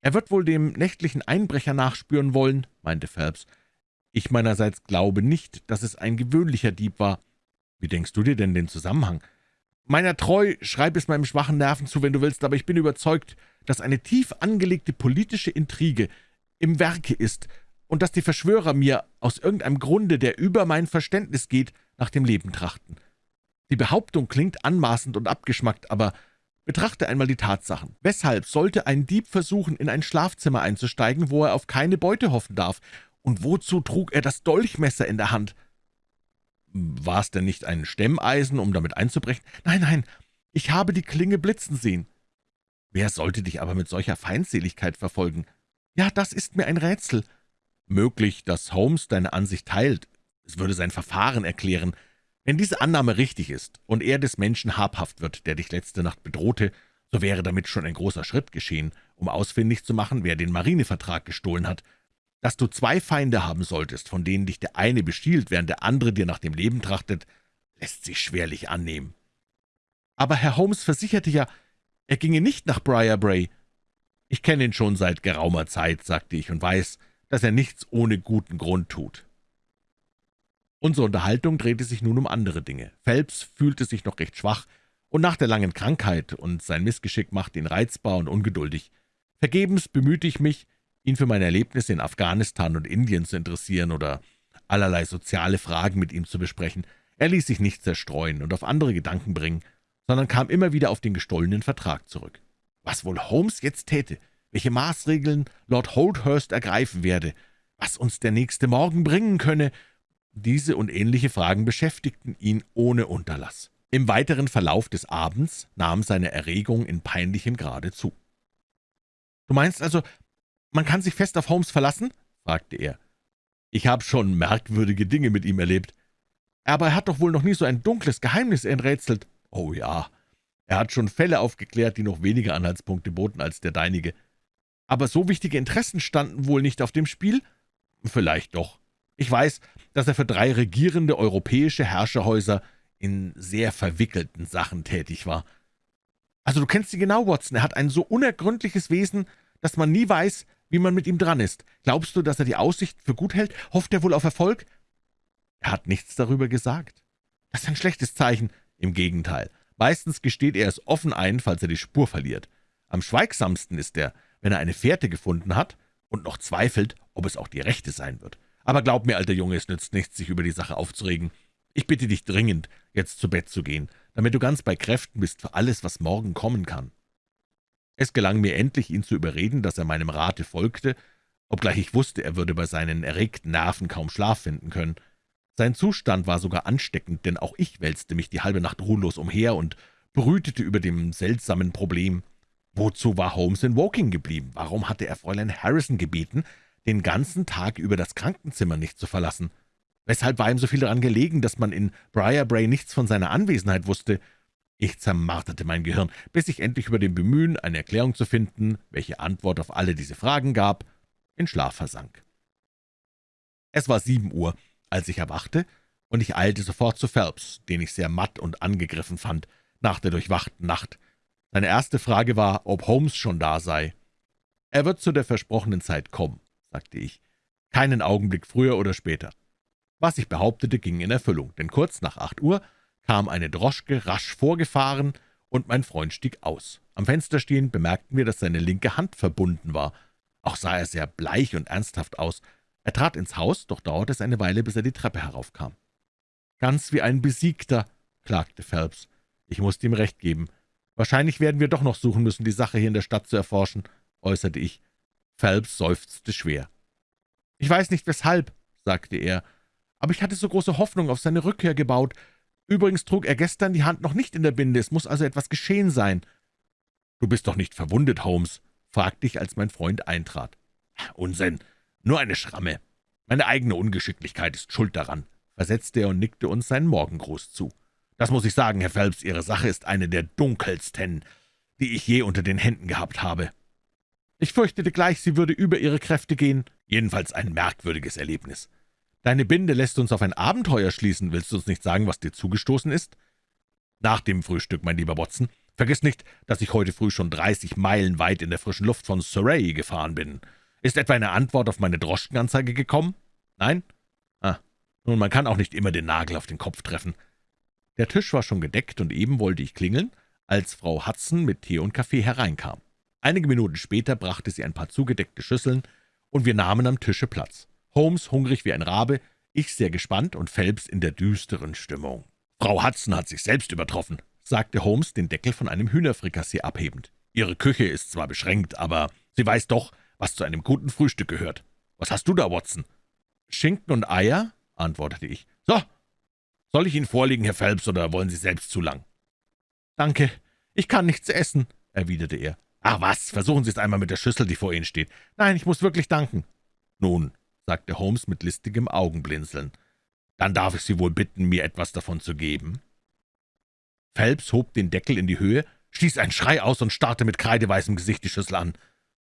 »Er wird wohl dem nächtlichen Einbrecher nachspüren wollen«, meinte Phelps. »Ich meinerseits glaube nicht, dass es ein gewöhnlicher Dieb war. Wie denkst du dir denn den Zusammenhang?« Meiner treu, schreib es meinem schwachen Nerven zu, wenn du willst, aber ich bin überzeugt, dass eine tief angelegte politische Intrige im Werke ist und dass die Verschwörer mir aus irgendeinem Grunde, der über mein Verständnis geht, nach dem Leben trachten. Die Behauptung klingt anmaßend und abgeschmackt, aber betrachte einmal die Tatsachen. Weshalb sollte ein Dieb versuchen, in ein Schlafzimmer einzusteigen, wo er auf keine Beute hoffen darf? Und wozu trug er das Dolchmesser in der Hand? »War es denn nicht ein Stemmeisen, um damit einzubrechen?« »Nein, nein, ich habe die Klinge blitzen sehen.« »Wer sollte dich aber mit solcher Feindseligkeit verfolgen?« »Ja, das ist mir ein Rätsel.« »Möglich, dass Holmes deine Ansicht teilt. Es würde sein Verfahren erklären. Wenn diese Annahme richtig ist und er des Menschen habhaft wird, der dich letzte Nacht bedrohte, so wäre damit schon ein großer Schritt geschehen, um ausfindig zu machen, wer den Marinevertrag gestohlen hat. Dass du zwei Feinde haben solltest, von denen dich der eine bestiehlt, während der andere dir nach dem Leben trachtet, lässt sich schwerlich annehmen. Aber Herr Holmes versicherte ja, er ginge nicht nach Briarbray. Ich kenne ihn schon seit geraumer Zeit, sagte ich, und weiß, dass er nichts ohne guten Grund tut. Unsere Unterhaltung drehte sich nun um andere Dinge. Phelps fühlte sich noch recht schwach, und nach der langen Krankheit und sein Missgeschick machte ihn reizbar und ungeduldig. Vergebens bemühte ich mich, ihn für meine Erlebnisse in Afghanistan und Indien zu interessieren oder allerlei soziale Fragen mit ihm zu besprechen. Er ließ sich nicht zerstreuen und auf andere Gedanken bringen, sondern kam immer wieder auf den gestohlenen Vertrag zurück. Was wohl Holmes jetzt täte, welche Maßregeln Lord Holdhurst ergreifen werde, was uns der nächste Morgen bringen könne, diese und ähnliche Fragen beschäftigten ihn ohne Unterlass. Im weiteren Verlauf des Abends nahm seine Erregung in peinlichem Grade zu. »Du meinst also, »Man kann sich fest auf Holmes verlassen?« fragte er. »Ich habe schon merkwürdige Dinge mit ihm erlebt. Aber er hat doch wohl noch nie so ein dunkles Geheimnis enträtselt.« »Oh ja, er hat schon Fälle aufgeklärt, die noch weniger Anhaltspunkte boten als der deinige. Aber so wichtige Interessen standen wohl nicht auf dem Spiel?« »Vielleicht doch. Ich weiß, dass er für drei regierende europäische Herrscherhäuser in sehr verwickelten Sachen tätig war.« »Also du kennst sie genau, Watson. Er hat ein so unergründliches Wesen, dass man nie weiß, wie man mit ihm dran ist. Glaubst du, dass er die Aussicht für gut hält? Hofft er wohl auf Erfolg?« Er hat nichts darüber gesagt. Das ist ein schlechtes Zeichen. Im Gegenteil. Meistens gesteht er es offen ein, falls er die Spur verliert. Am schweigsamsten ist er, wenn er eine Fährte gefunden hat und noch zweifelt, ob es auch die rechte sein wird. Aber glaub mir, alter Junge, es nützt nichts, sich über die Sache aufzuregen. Ich bitte dich dringend, jetzt zu Bett zu gehen, damit du ganz bei Kräften bist für alles, was morgen kommen kann.« es gelang mir endlich, ihn zu überreden, dass er meinem Rate folgte, obgleich ich wusste, er würde bei seinen erregten Nerven kaum Schlaf finden können. Sein Zustand war sogar ansteckend, denn auch ich wälzte mich die halbe Nacht ruhelos umher und brütete über dem seltsamen Problem. Wozu war Holmes in Woking geblieben? Warum hatte er Fräulein Harrison gebeten, den ganzen Tag über das Krankenzimmer nicht zu verlassen? Weshalb war ihm so viel daran gelegen, dass man in Briarbray nichts von seiner Anwesenheit wusste? Ich zermarterte mein Gehirn, bis ich endlich über dem Bemühen, eine Erklärung zu finden, welche Antwort auf alle diese Fragen gab, in Schlaf versank. Es war sieben Uhr, als ich erwachte, und ich eilte sofort zu Phelps, den ich sehr matt und angegriffen fand, nach der durchwachten Nacht. Seine erste Frage war, ob Holmes schon da sei. »Er wird zu der versprochenen Zeit kommen«, sagte ich, »keinen Augenblick früher oder später.« Was ich behauptete, ging in Erfüllung, denn kurz nach acht Uhr kam eine Droschke rasch vorgefahren, und mein Freund stieg aus. Am Fenster stehend bemerkten wir, dass seine linke Hand verbunden war. Auch sah er sehr bleich und ernsthaft aus. Er trat ins Haus, doch dauerte es eine Weile, bis er die Treppe heraufkam. »Ganz wie ein Besiegter«, klagte Phelps. Ich musste ihm recht geben. »Wahrscheinlich werden wir doch noch suchen müssen, die Sache hier in der Stadt zu erforschen«, äußerte ich. Phelps seufzte schwer. »Ich weiß nicht, weshalb«, sagte er, »aber ich hatte so große Hoffnung auf seine Rückkehr gebaut. Übrigens trug er gestern die Hand noch nicht in der Binde, es muss also etwas geschehen sein.« »Du bist doch nicht verwundet, Holmes?« fragte ich, als mein Freund eintrat. »Unsinn, nur eine Schramme. Meine eigene Ungeschicklichkeit ist schuld daran«, versetzte er und nickte uns seinen Morgengruß zu. »Das muss ich sagen, Herr Phelps, Ihre Sache ist eine der dunkelsten, die ich je unter den Händen gehabt habe.« »Ich fürchtete gleich, sie würde über ihre Kräfte gehen. Jedenfalls ein merkwürdiges Erlebnis. Deine Binde lässt uns auf ein Abenteuer schließen. Willst du uns nicht sagen, was dir zugestoßen ist?« »Nach dem Frühstück, mein lieber Watson. Vergiss nicht, dass ich heute früh schon dreißig Meilen weit in der frischen Luft von Surrey gefahren bin. Ist etwa eine Antwort auf meine Droschkenanzeige gekommen? Nein? Ah, nun, man kann auch nicht immer den Nagel auf den Kopf treffen.« Der Tisch war schon gedeckt, und eben wollte ich klingeln, als Frau Hudson mit Tee und Kaffee hereinkam. Einige Minuten später brachte sie ein paar zugedeckte Schüsseln, und wir nahmen am Tische Platz. Holmes hungrig wie ein Rabe, ich sehr gespannt und Phelps in der düsteren Stimmung. »Frau Hudson hat sich selbst übertroffen«, sagte Holmes, den Deckel von einem Hühnerfrikassee abhebend. »Ihre Küche ist zwar beschränkt, aber sie weiß doch, was zu einem guten Frühstück gehört. Was hast du da, Watson?« »Schinken und Eier«, antwortete ich. »So, soll ich Ihnen vorlegen, Herr Phelps, oder wollen Sie selbst zu lang?« »Danke, ich kann nichts essen«, erwiderte er. »Ach was, versuchen Sie es einmal mit der Schüssel, die vor Ihnen steht. Nein, ich muss wirklich danken.« »Nun«, sagte Holmes mit listigem Augenblinzeln, »dann darf ich Sie wohl bitten, mir etwas davon zu geben.« Phelps hob den Deckel in die Höhe, stieß einen Schrei aus und starrte mit kreideweißem Gesicht die Schüssel an.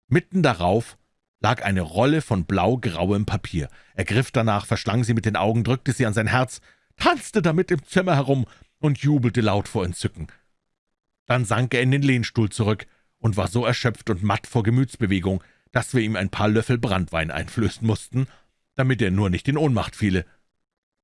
Mitten darauf lag eine Rolle von blau-grauem Papier. Er griff danach, verschlang sie mit den Augen, drückte sie an sein Herz, tanzte damit im Zimmer herum und jubelte laut vor Entzücken. Dann sank er in den Lehnstuhl zurück, und war so erschöpft und matt vor Gemütsbewegung, dass wir ihm ein paar Löffel Brandwein einflößen mussten, damit er nur nicht in Ohnmacht fiele.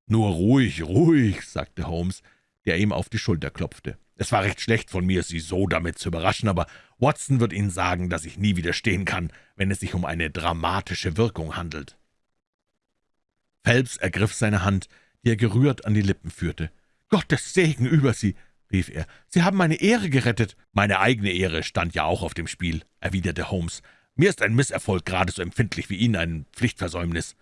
»Nur ruhig, ruhig«, sagte Holmes, der ihm auf die Schulter klopfte. »Es war recht schlecht von mir, Sie so damit zu überraschen, aber Watson wird Ihnen sagen, dass ich nie widerstehen kann, wenn es sich um eine dramatische Wirkung handelt.« Phelps ergriff seine Hand, die er gerührt an die Lippen führte. »Gottes Segen über Sie!« rief er. »Sie haben meine Ehre gerettet.« »Meine eigene Ehre stand ja auch auf dem Spiel«, erwiderte Holmes. »Mir ist ein Misserfolg gerade so empfindlich wie Ihnen ein Pflichtversäumnis.«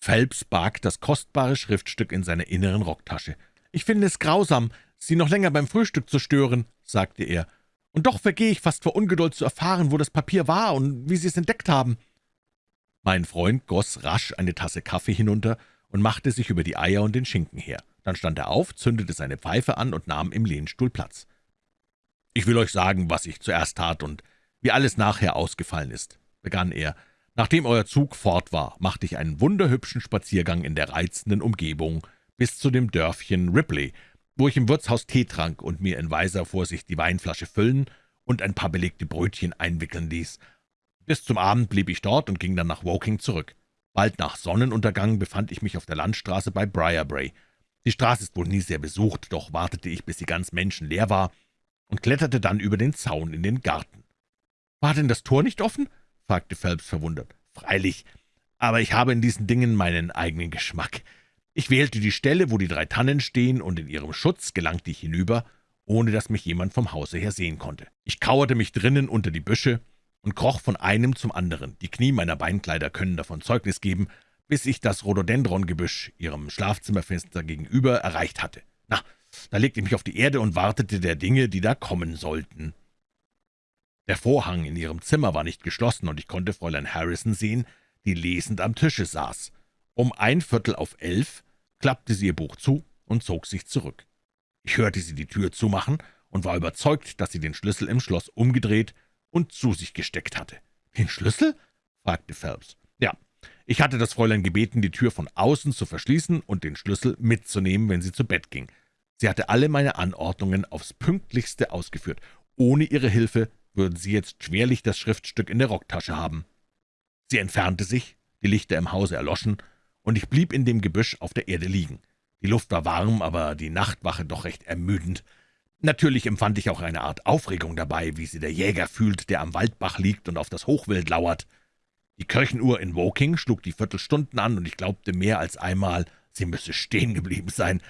Phelps barg das kostbare Schriftstück in seiner inneren Rocktasche. »Ich finde es grausam, Sie noch länger beim Frühstück zu stören«, sagte er. »Und doch vergehe ich fast vor Ungeduld zu erfahren, wo das Papier war und wie Sie es entdeckt haben.« Mein Freund goss rasch eine Tasse Kaffee hinunter und machte sich über die Eier und den Schinken her. Dann stand er auf, zündete seine Pfeife an und nahm im Lehnstuhl Platz. »Ich will euch sagen, was ich zuerst tat und wie alles nachher ausgefallen ist«, begann er. »Nachdem euer Zug fort war, machte ich einen wunderhübschen Spaziergang in der reizenden Umgebung bis zu dem Dörfchen Ripley, wo ich im Wirtshaus Tee trank und mir in weiser Vorsicht die Weinflasche füllen und ein paar belegte Brötchen einwickeln ließ. Bis zum Abend blieb ich dort und ging dann nach Woking zurück. Bald nach Sonnenuntergang befand ich mich auf der Landstraße bei Briarbray. Die Straße ist wohl nie sehr besucht, doch wartete ich, bis sie ganz menschenleer war, und kletterte dann über den Zaun in den Garten. »War denn das Tor nicht offen?« fragte Phelps verwundert. »Freilich, aber ich habe in diesen Dingen meinen eigenen Geschmack. Ich wählte die Stelle, wo die drei Tannen stehen, und in ihrem Schutz gelangte ich hinüber, ohne dass mich jemand vom Hause her sehen konnte. Ich kauerte mich drinnen unter die Büsche und kroch von einem zum anderen. Die Knie meiner Beinkleider können davon Zeugnis geben, bis ich das Rhododendrongebüsch, ihrem Schlafzimmerfenster gegenüber, erreicht hatte. Na, da legte ich mich auf die Erde und wartete der Dinge, die da kommen sollten. Der Vorhang in ihrem Zimmer war nicht geschlossen, und ich konnte Fräulein Harrison sehen, die lesend am Tische saß. Um ein Viertel auf elf klappte sie ihr Buch zu und zog sich zurück. Ich hörte sie die Tür zumachen und war überzeugt, dass sie den Schlüssel im Schloss umgedreht und zu sich gesteckt hatte. »Den Schlüssel?« fragte Phelps. »Ja, ich hatte das Fräulein gebeten, die Tür von außen zu verschließen und den Schlüssel mitzunehmen, wenn sie zu Bett ging. Sie hatte alle meine Anordnungen aufs Pünktlichste ausgeführt. Ohne ihre Hilfe würden Sie jetzt schwerlich das Schriftstück in der Rocktasche haben.« Sie entfernte sich, die Lichter im Hause erloschen, und ich blieb in dem Gebüsch auf der Erde liegen. Die Luft war warm, aber die Nachtwache doch recht ermüdend. Natürlich empfand ich auch eine Art Aufregung dabei, wie sie der Jäger fühlt, der am Waldbach liegt und auf das Hochwild lauert. Die Kirchenuhr in Woking schlug die Viertelstunden an, und ich glaubte mehr als einmal, sie müsse stehen geblieben sein.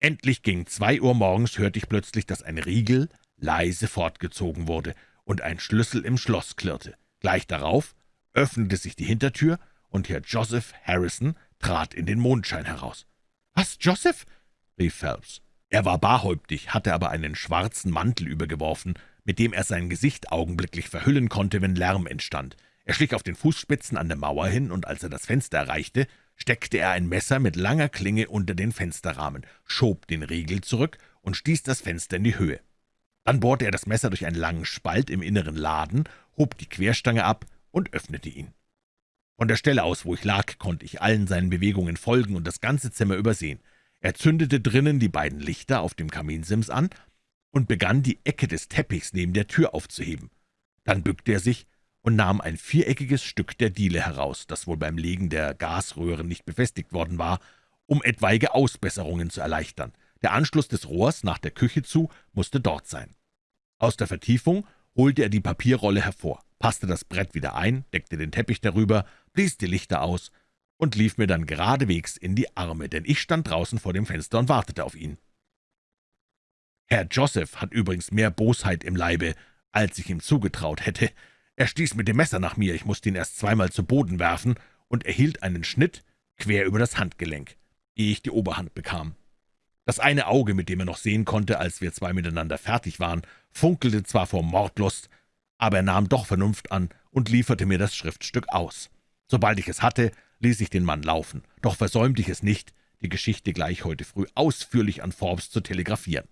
Endlich gegen zwei Uhr morgens hörte ich plötzlich, dass ein Riegel leise fortgezogen wurde und ein Schlüssel im Schloss klirrte. Gleich darauf öffnete sich die Hintertür, und Herr Joseph Harrison trat in den Mondschein heraus. »Was, Joseph?« rief Phelps. Er war barhäuptig, hatte aber einen schwarzen Mantel übergeworfen, mit dem er sein Gesicht augenblicklich verhüllen konnte, wenn Lärm entstand. Er schlich auf den Fußspitzen an der Mauer hin, und als er das Fenster erreichte, steckte er ein Messer mit langer Klinge unter den Fensterrahmen, schob den Riegel zurück und stieß das Fenster in die Höhe. Dann bohrte er das Messer durch einen langen Spalt im inneren Laden, hob die Querstange ab und öffnete ihn. Von der Stelle aus, wo ich lag, konnte ich allen seinen Bewegungen folgen und das ganze Zimmer übersehen. Er zündete drinnen die beiden Lichter auf dem Kaminsims an und begann, die Ecke des Teppichs neben der Tür aufzuheben. Dann bückte er sich und nahm ein viereckiges Stück der Diele heraus, das wohl beim Legen der Gasröhren nicht befestigt worden war, um etwaige Ausbesserungen zu erleichtern. Der Anschluss des Rohrs nach der Küche zu musste dort sein. Aus der Vertiefung holte er die Papierrolle hervor, passte das Brett wieder ein, deckte den Teppich darüber, blies die Lichter aus und lief mir dann geradewegs in die Arme, denn ich stand draußen vor dem Fenster und wartete auf ihn. Herr Joseph hat übrigens mehr Bosheit im Leibe, als ich ihm zugetraut hätte. Er stieß mit dem Messer nach mir, ich musste ihn erst zweimal zu Boden werfen und erhielt einen Schnitt quer über das Handgelenk, ehe ich die Oberhand bekam. Das eine Auge, mit dem er noch sehen konnte, als wir zwei miteinander fertig waren, funkelte zwar vor Mordlust, aber er nahm doch Vernunft an und lieferte mir das Schriftstück aus. Sobald ich es hatte, ließ ich den Mann laufen, doch versäumte ich es nicht, die Geschichte gleich heute früh ausführlich an Forbes zu telegrafieren.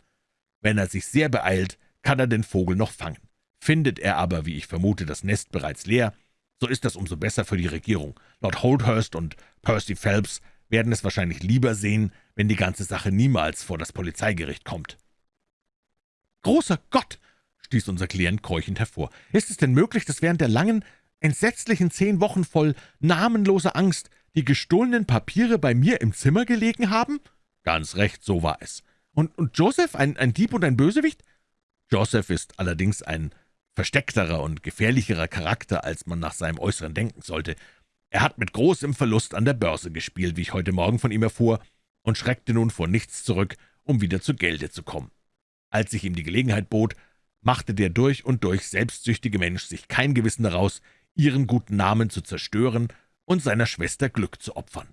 Wenn er sich sehr beeilt, kann er den Vogel noch fangen. Findet er aber, wie ich vermute, das Nest bereits leer, so ist das umso besser für die Regierung. Lord Holdhurst und Percy Phelps werden es wahrscheinlich lieber sehen, wenn die ganze Sache niemals vor das Polizeigericht kommt. »Großer Gott!« stieß unser Klient keuchend hervor. »Ist es denn möglich, dass während der langen, entsetzlichen zehn Wochen voll namenloser Angst die gestohlenen Papiere bei mir im Zimmer gelegen haben?« »Ganz recht, so war es.« »Und, und Joseph, ein, ein Dieb und ein Bösewicht?« »Joseph ist allerdings ein versteckterer und gefährlicherer Charakter, als man nach seinem Äußeren denken sollte. Er hat mit großem Verlust an der Börse gespielt, wie ich heute Morgen von ihm erfuhr, und schreckte nun vor nichts zurück, um wieder zu Gelde zu kommen. Als sich ihm die Gelegenheit bot, machte der durch und durch selbstsüchtige Mensch sich kein Gewissen daraus, ihren guten Namen zu zerstören und seiner Schwester Glück zu opfern.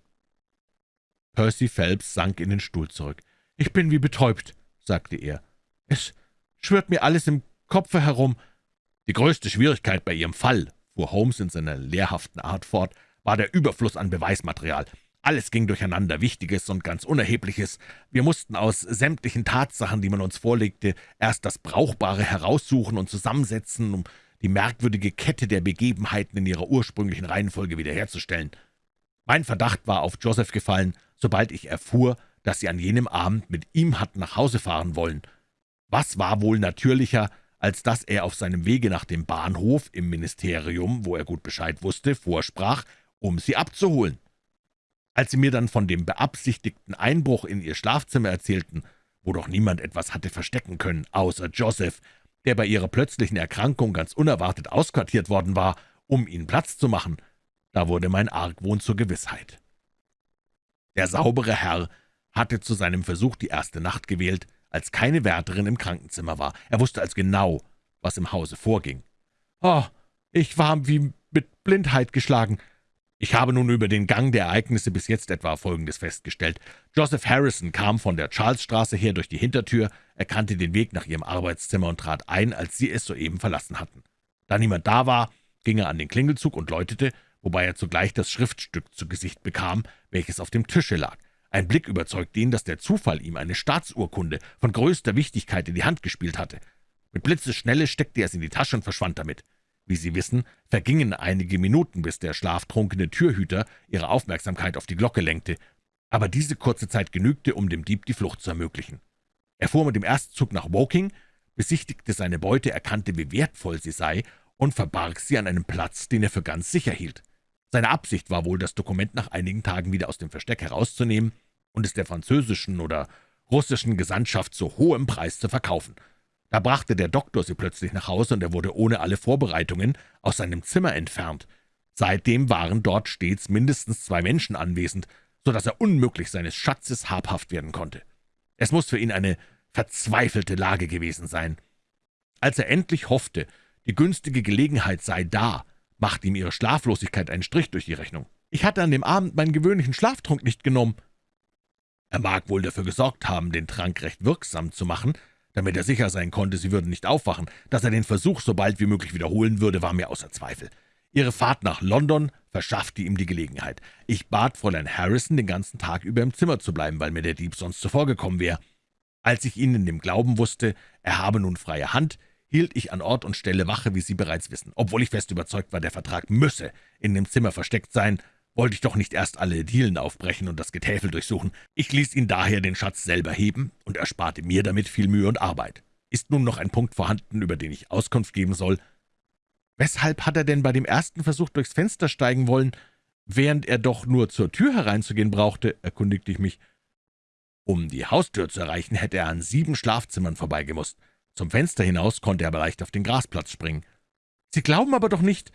Percy Phelps sank in den Stuhl zurück. »Ich bin wie betäubt«, sagte er. »Es schwirrt mir alles im Kopfe herum.« »Die größte Schwierigkeit bei Ihrem Fall«, fuhr Holmes in seiner lehrhaften Art fort, »war der Überfluss an Beweismaterial. Alles ging durcheinander, Wichtiges und ganz Unerhebliches. Wir mussten aus sämtlichen Tatsachen, die man uns vorlegte, erst das Brauchbare heraussuchen und zusammensetzen, um die merkwürdige Kette der Begebenheiten in ihrer ursprünglichen Reihenfolge wiederherzustellen. Mein Verdacht war auf Joseph gefallen, sobald ich erfuhr, dass Sie an jenem Abend mit ihm hatten nach Hause fahren wollen. Was war wohl natürlicher, als dass er auf seinem Wege nach dem Bahnhof im Ministerium, wo er gut Bescheid wusste, vorsprach, um Sie abzuholen? Als Sie mir dann von dem beabsichtigten Einbruch in Ihr Schlafzimmer erzählten, wo doch niemand etwas hatte verstecken können, außer Joseph, der bei Ihrer plötzlichen Erkrankung ganz unerwartet ausquartiert worden war, um Ihnen Platz zu machen, da wurde mein Argwohn zur Gewissheit. Der saubere Herr hatte zu seinem Versuch die erste Nacht gewählt, als keine Wärterin im Krankenzimmer war. Er wusste als genau, was im Hause vorging. »Oh, ich war wie mit Blindheit geschlagen. Ich habe nun über den Gang der Ereignisse bis jetzt etwa Folgendes festgestellt. Joseph Harrison kam von der Charlesstraße her durch die Hintertür, erkannte den Weg nach ihrem Arbeitszimmer und trat ein, als sie es soeben verlassen hatten. Da niemand da war, ging er an den Klingelzug und läutete, wobei er zugleich das Schriftstück zu Gesicht bekam, welches auf dem Tische lag. Ein Blick überzeugte ihn, dass der Zufall ihm eine Staatsurkunde von größter Wichtigkeit in die Hand gespielt hatte. Mit Blitzesschnelle steckte er es in die Tasche und verschwand damit. Wie Sie wissen, vergingen einige Minuten, bis der schlaftrunkene Türhüter ihre Aufmerksamkeit auf die Glocke lenkte, aber diese kurze Zeit genügte, um dem Dieb die Flucht zu ermöglichen. Er fuhr mit dem Erstzug nach Woking, besichtigte seine Beute, erkannte, wie wertvoll sie sei und verbarg sie an einem Platz, den er für ganz sicher hielt. Seine Absicht war wohl, das Dokument nach einigen Tagen wieder aus dem Versteck herauszunehmen und es der französischen oder russischen Gesandtschaft zu hohem Preis zu verkaufen. Da brachte der Doktor sie plötzlich nach Hause, und er wurde ohne alle Vorbereitungen aus seinem Zimmer entfernt. Seitdem waren dort stets mindestens zwei Menschen anwesend, so dass er unmöglich seines Schatzes habhaft werden konnte. Es muss für ihn eine verzweifelte Lage gewesen sein. Als er endlich hoffte, die günstige Gelegenheit sei da, machte ihm ihre Schlaflosigkeit einen Strich durch die Rechnung. »Ich hatte an dem Abend meinen gewöhnlichen Schlaftrunk nicht genommen.« Er mag wohl dafür gesorgt haben, den Trank recht wirksam zu machen, damit er sicher sein konnte, sie würden nicht aufwachen. Dass er den Versuch so bald wie möglich wiederholen würde, war mir außer Zweifel. Ihre Fahrt nach London verschaffte ihm die Gelegenheit. Ich bat Fräulein Harrison, den ganzen Tag über im Zimmer zu bleiben, weil mir der Dieb sonst zuvorgekommen wäre. Als ich ihn in dem Glauben wusste, er habe nun freie Hand, hielt ich an Ort und Stelle Wache, wie Sie bereits wissen. Obwohl ich fest überzeugt war, der Vertrag müsse in dem Zimmer versteckt sein, wollte ich doch nicht erst alle Dielen aufbrechen und das Getäfel durchsuchen. Ich ließ ihn daher den Schatz selber heben und ersparte mir damit viel Mühe und Arbeit. Ist nun noch ein Punkt vorhanden, über den ich Auskunft geben soll, Weshalb hat er denn bei dem ersten Versuch durchs Fenster steigen wollen, während er doch nur zur Tür hereinzugehen brauchte?« erkundigte ich mich. Um die Haustür zu erreichen, hätte er an sieben Schlafzimmern vorbeigemusst. Zum Fenster hinaus konnte er aber leicht auf den Grasplatz springen. »Sie glauben aber doch nicht«,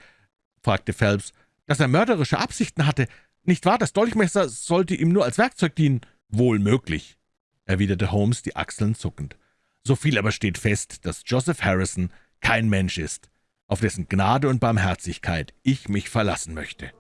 fragte Phelps, »dass er mörderische Absichten hatte. Nicht wahr, das Dolchmesser sollte ihm nur als Werkzeug dienen?« »Wohl möglich«, erwiderte Holmes, die Achseln zuckend. »So viel aber steht fest, dass Joseph Harrison kein Mensch ist, auf dessen Gnade und Barmherzigkeit ich mich verlassen möchte.«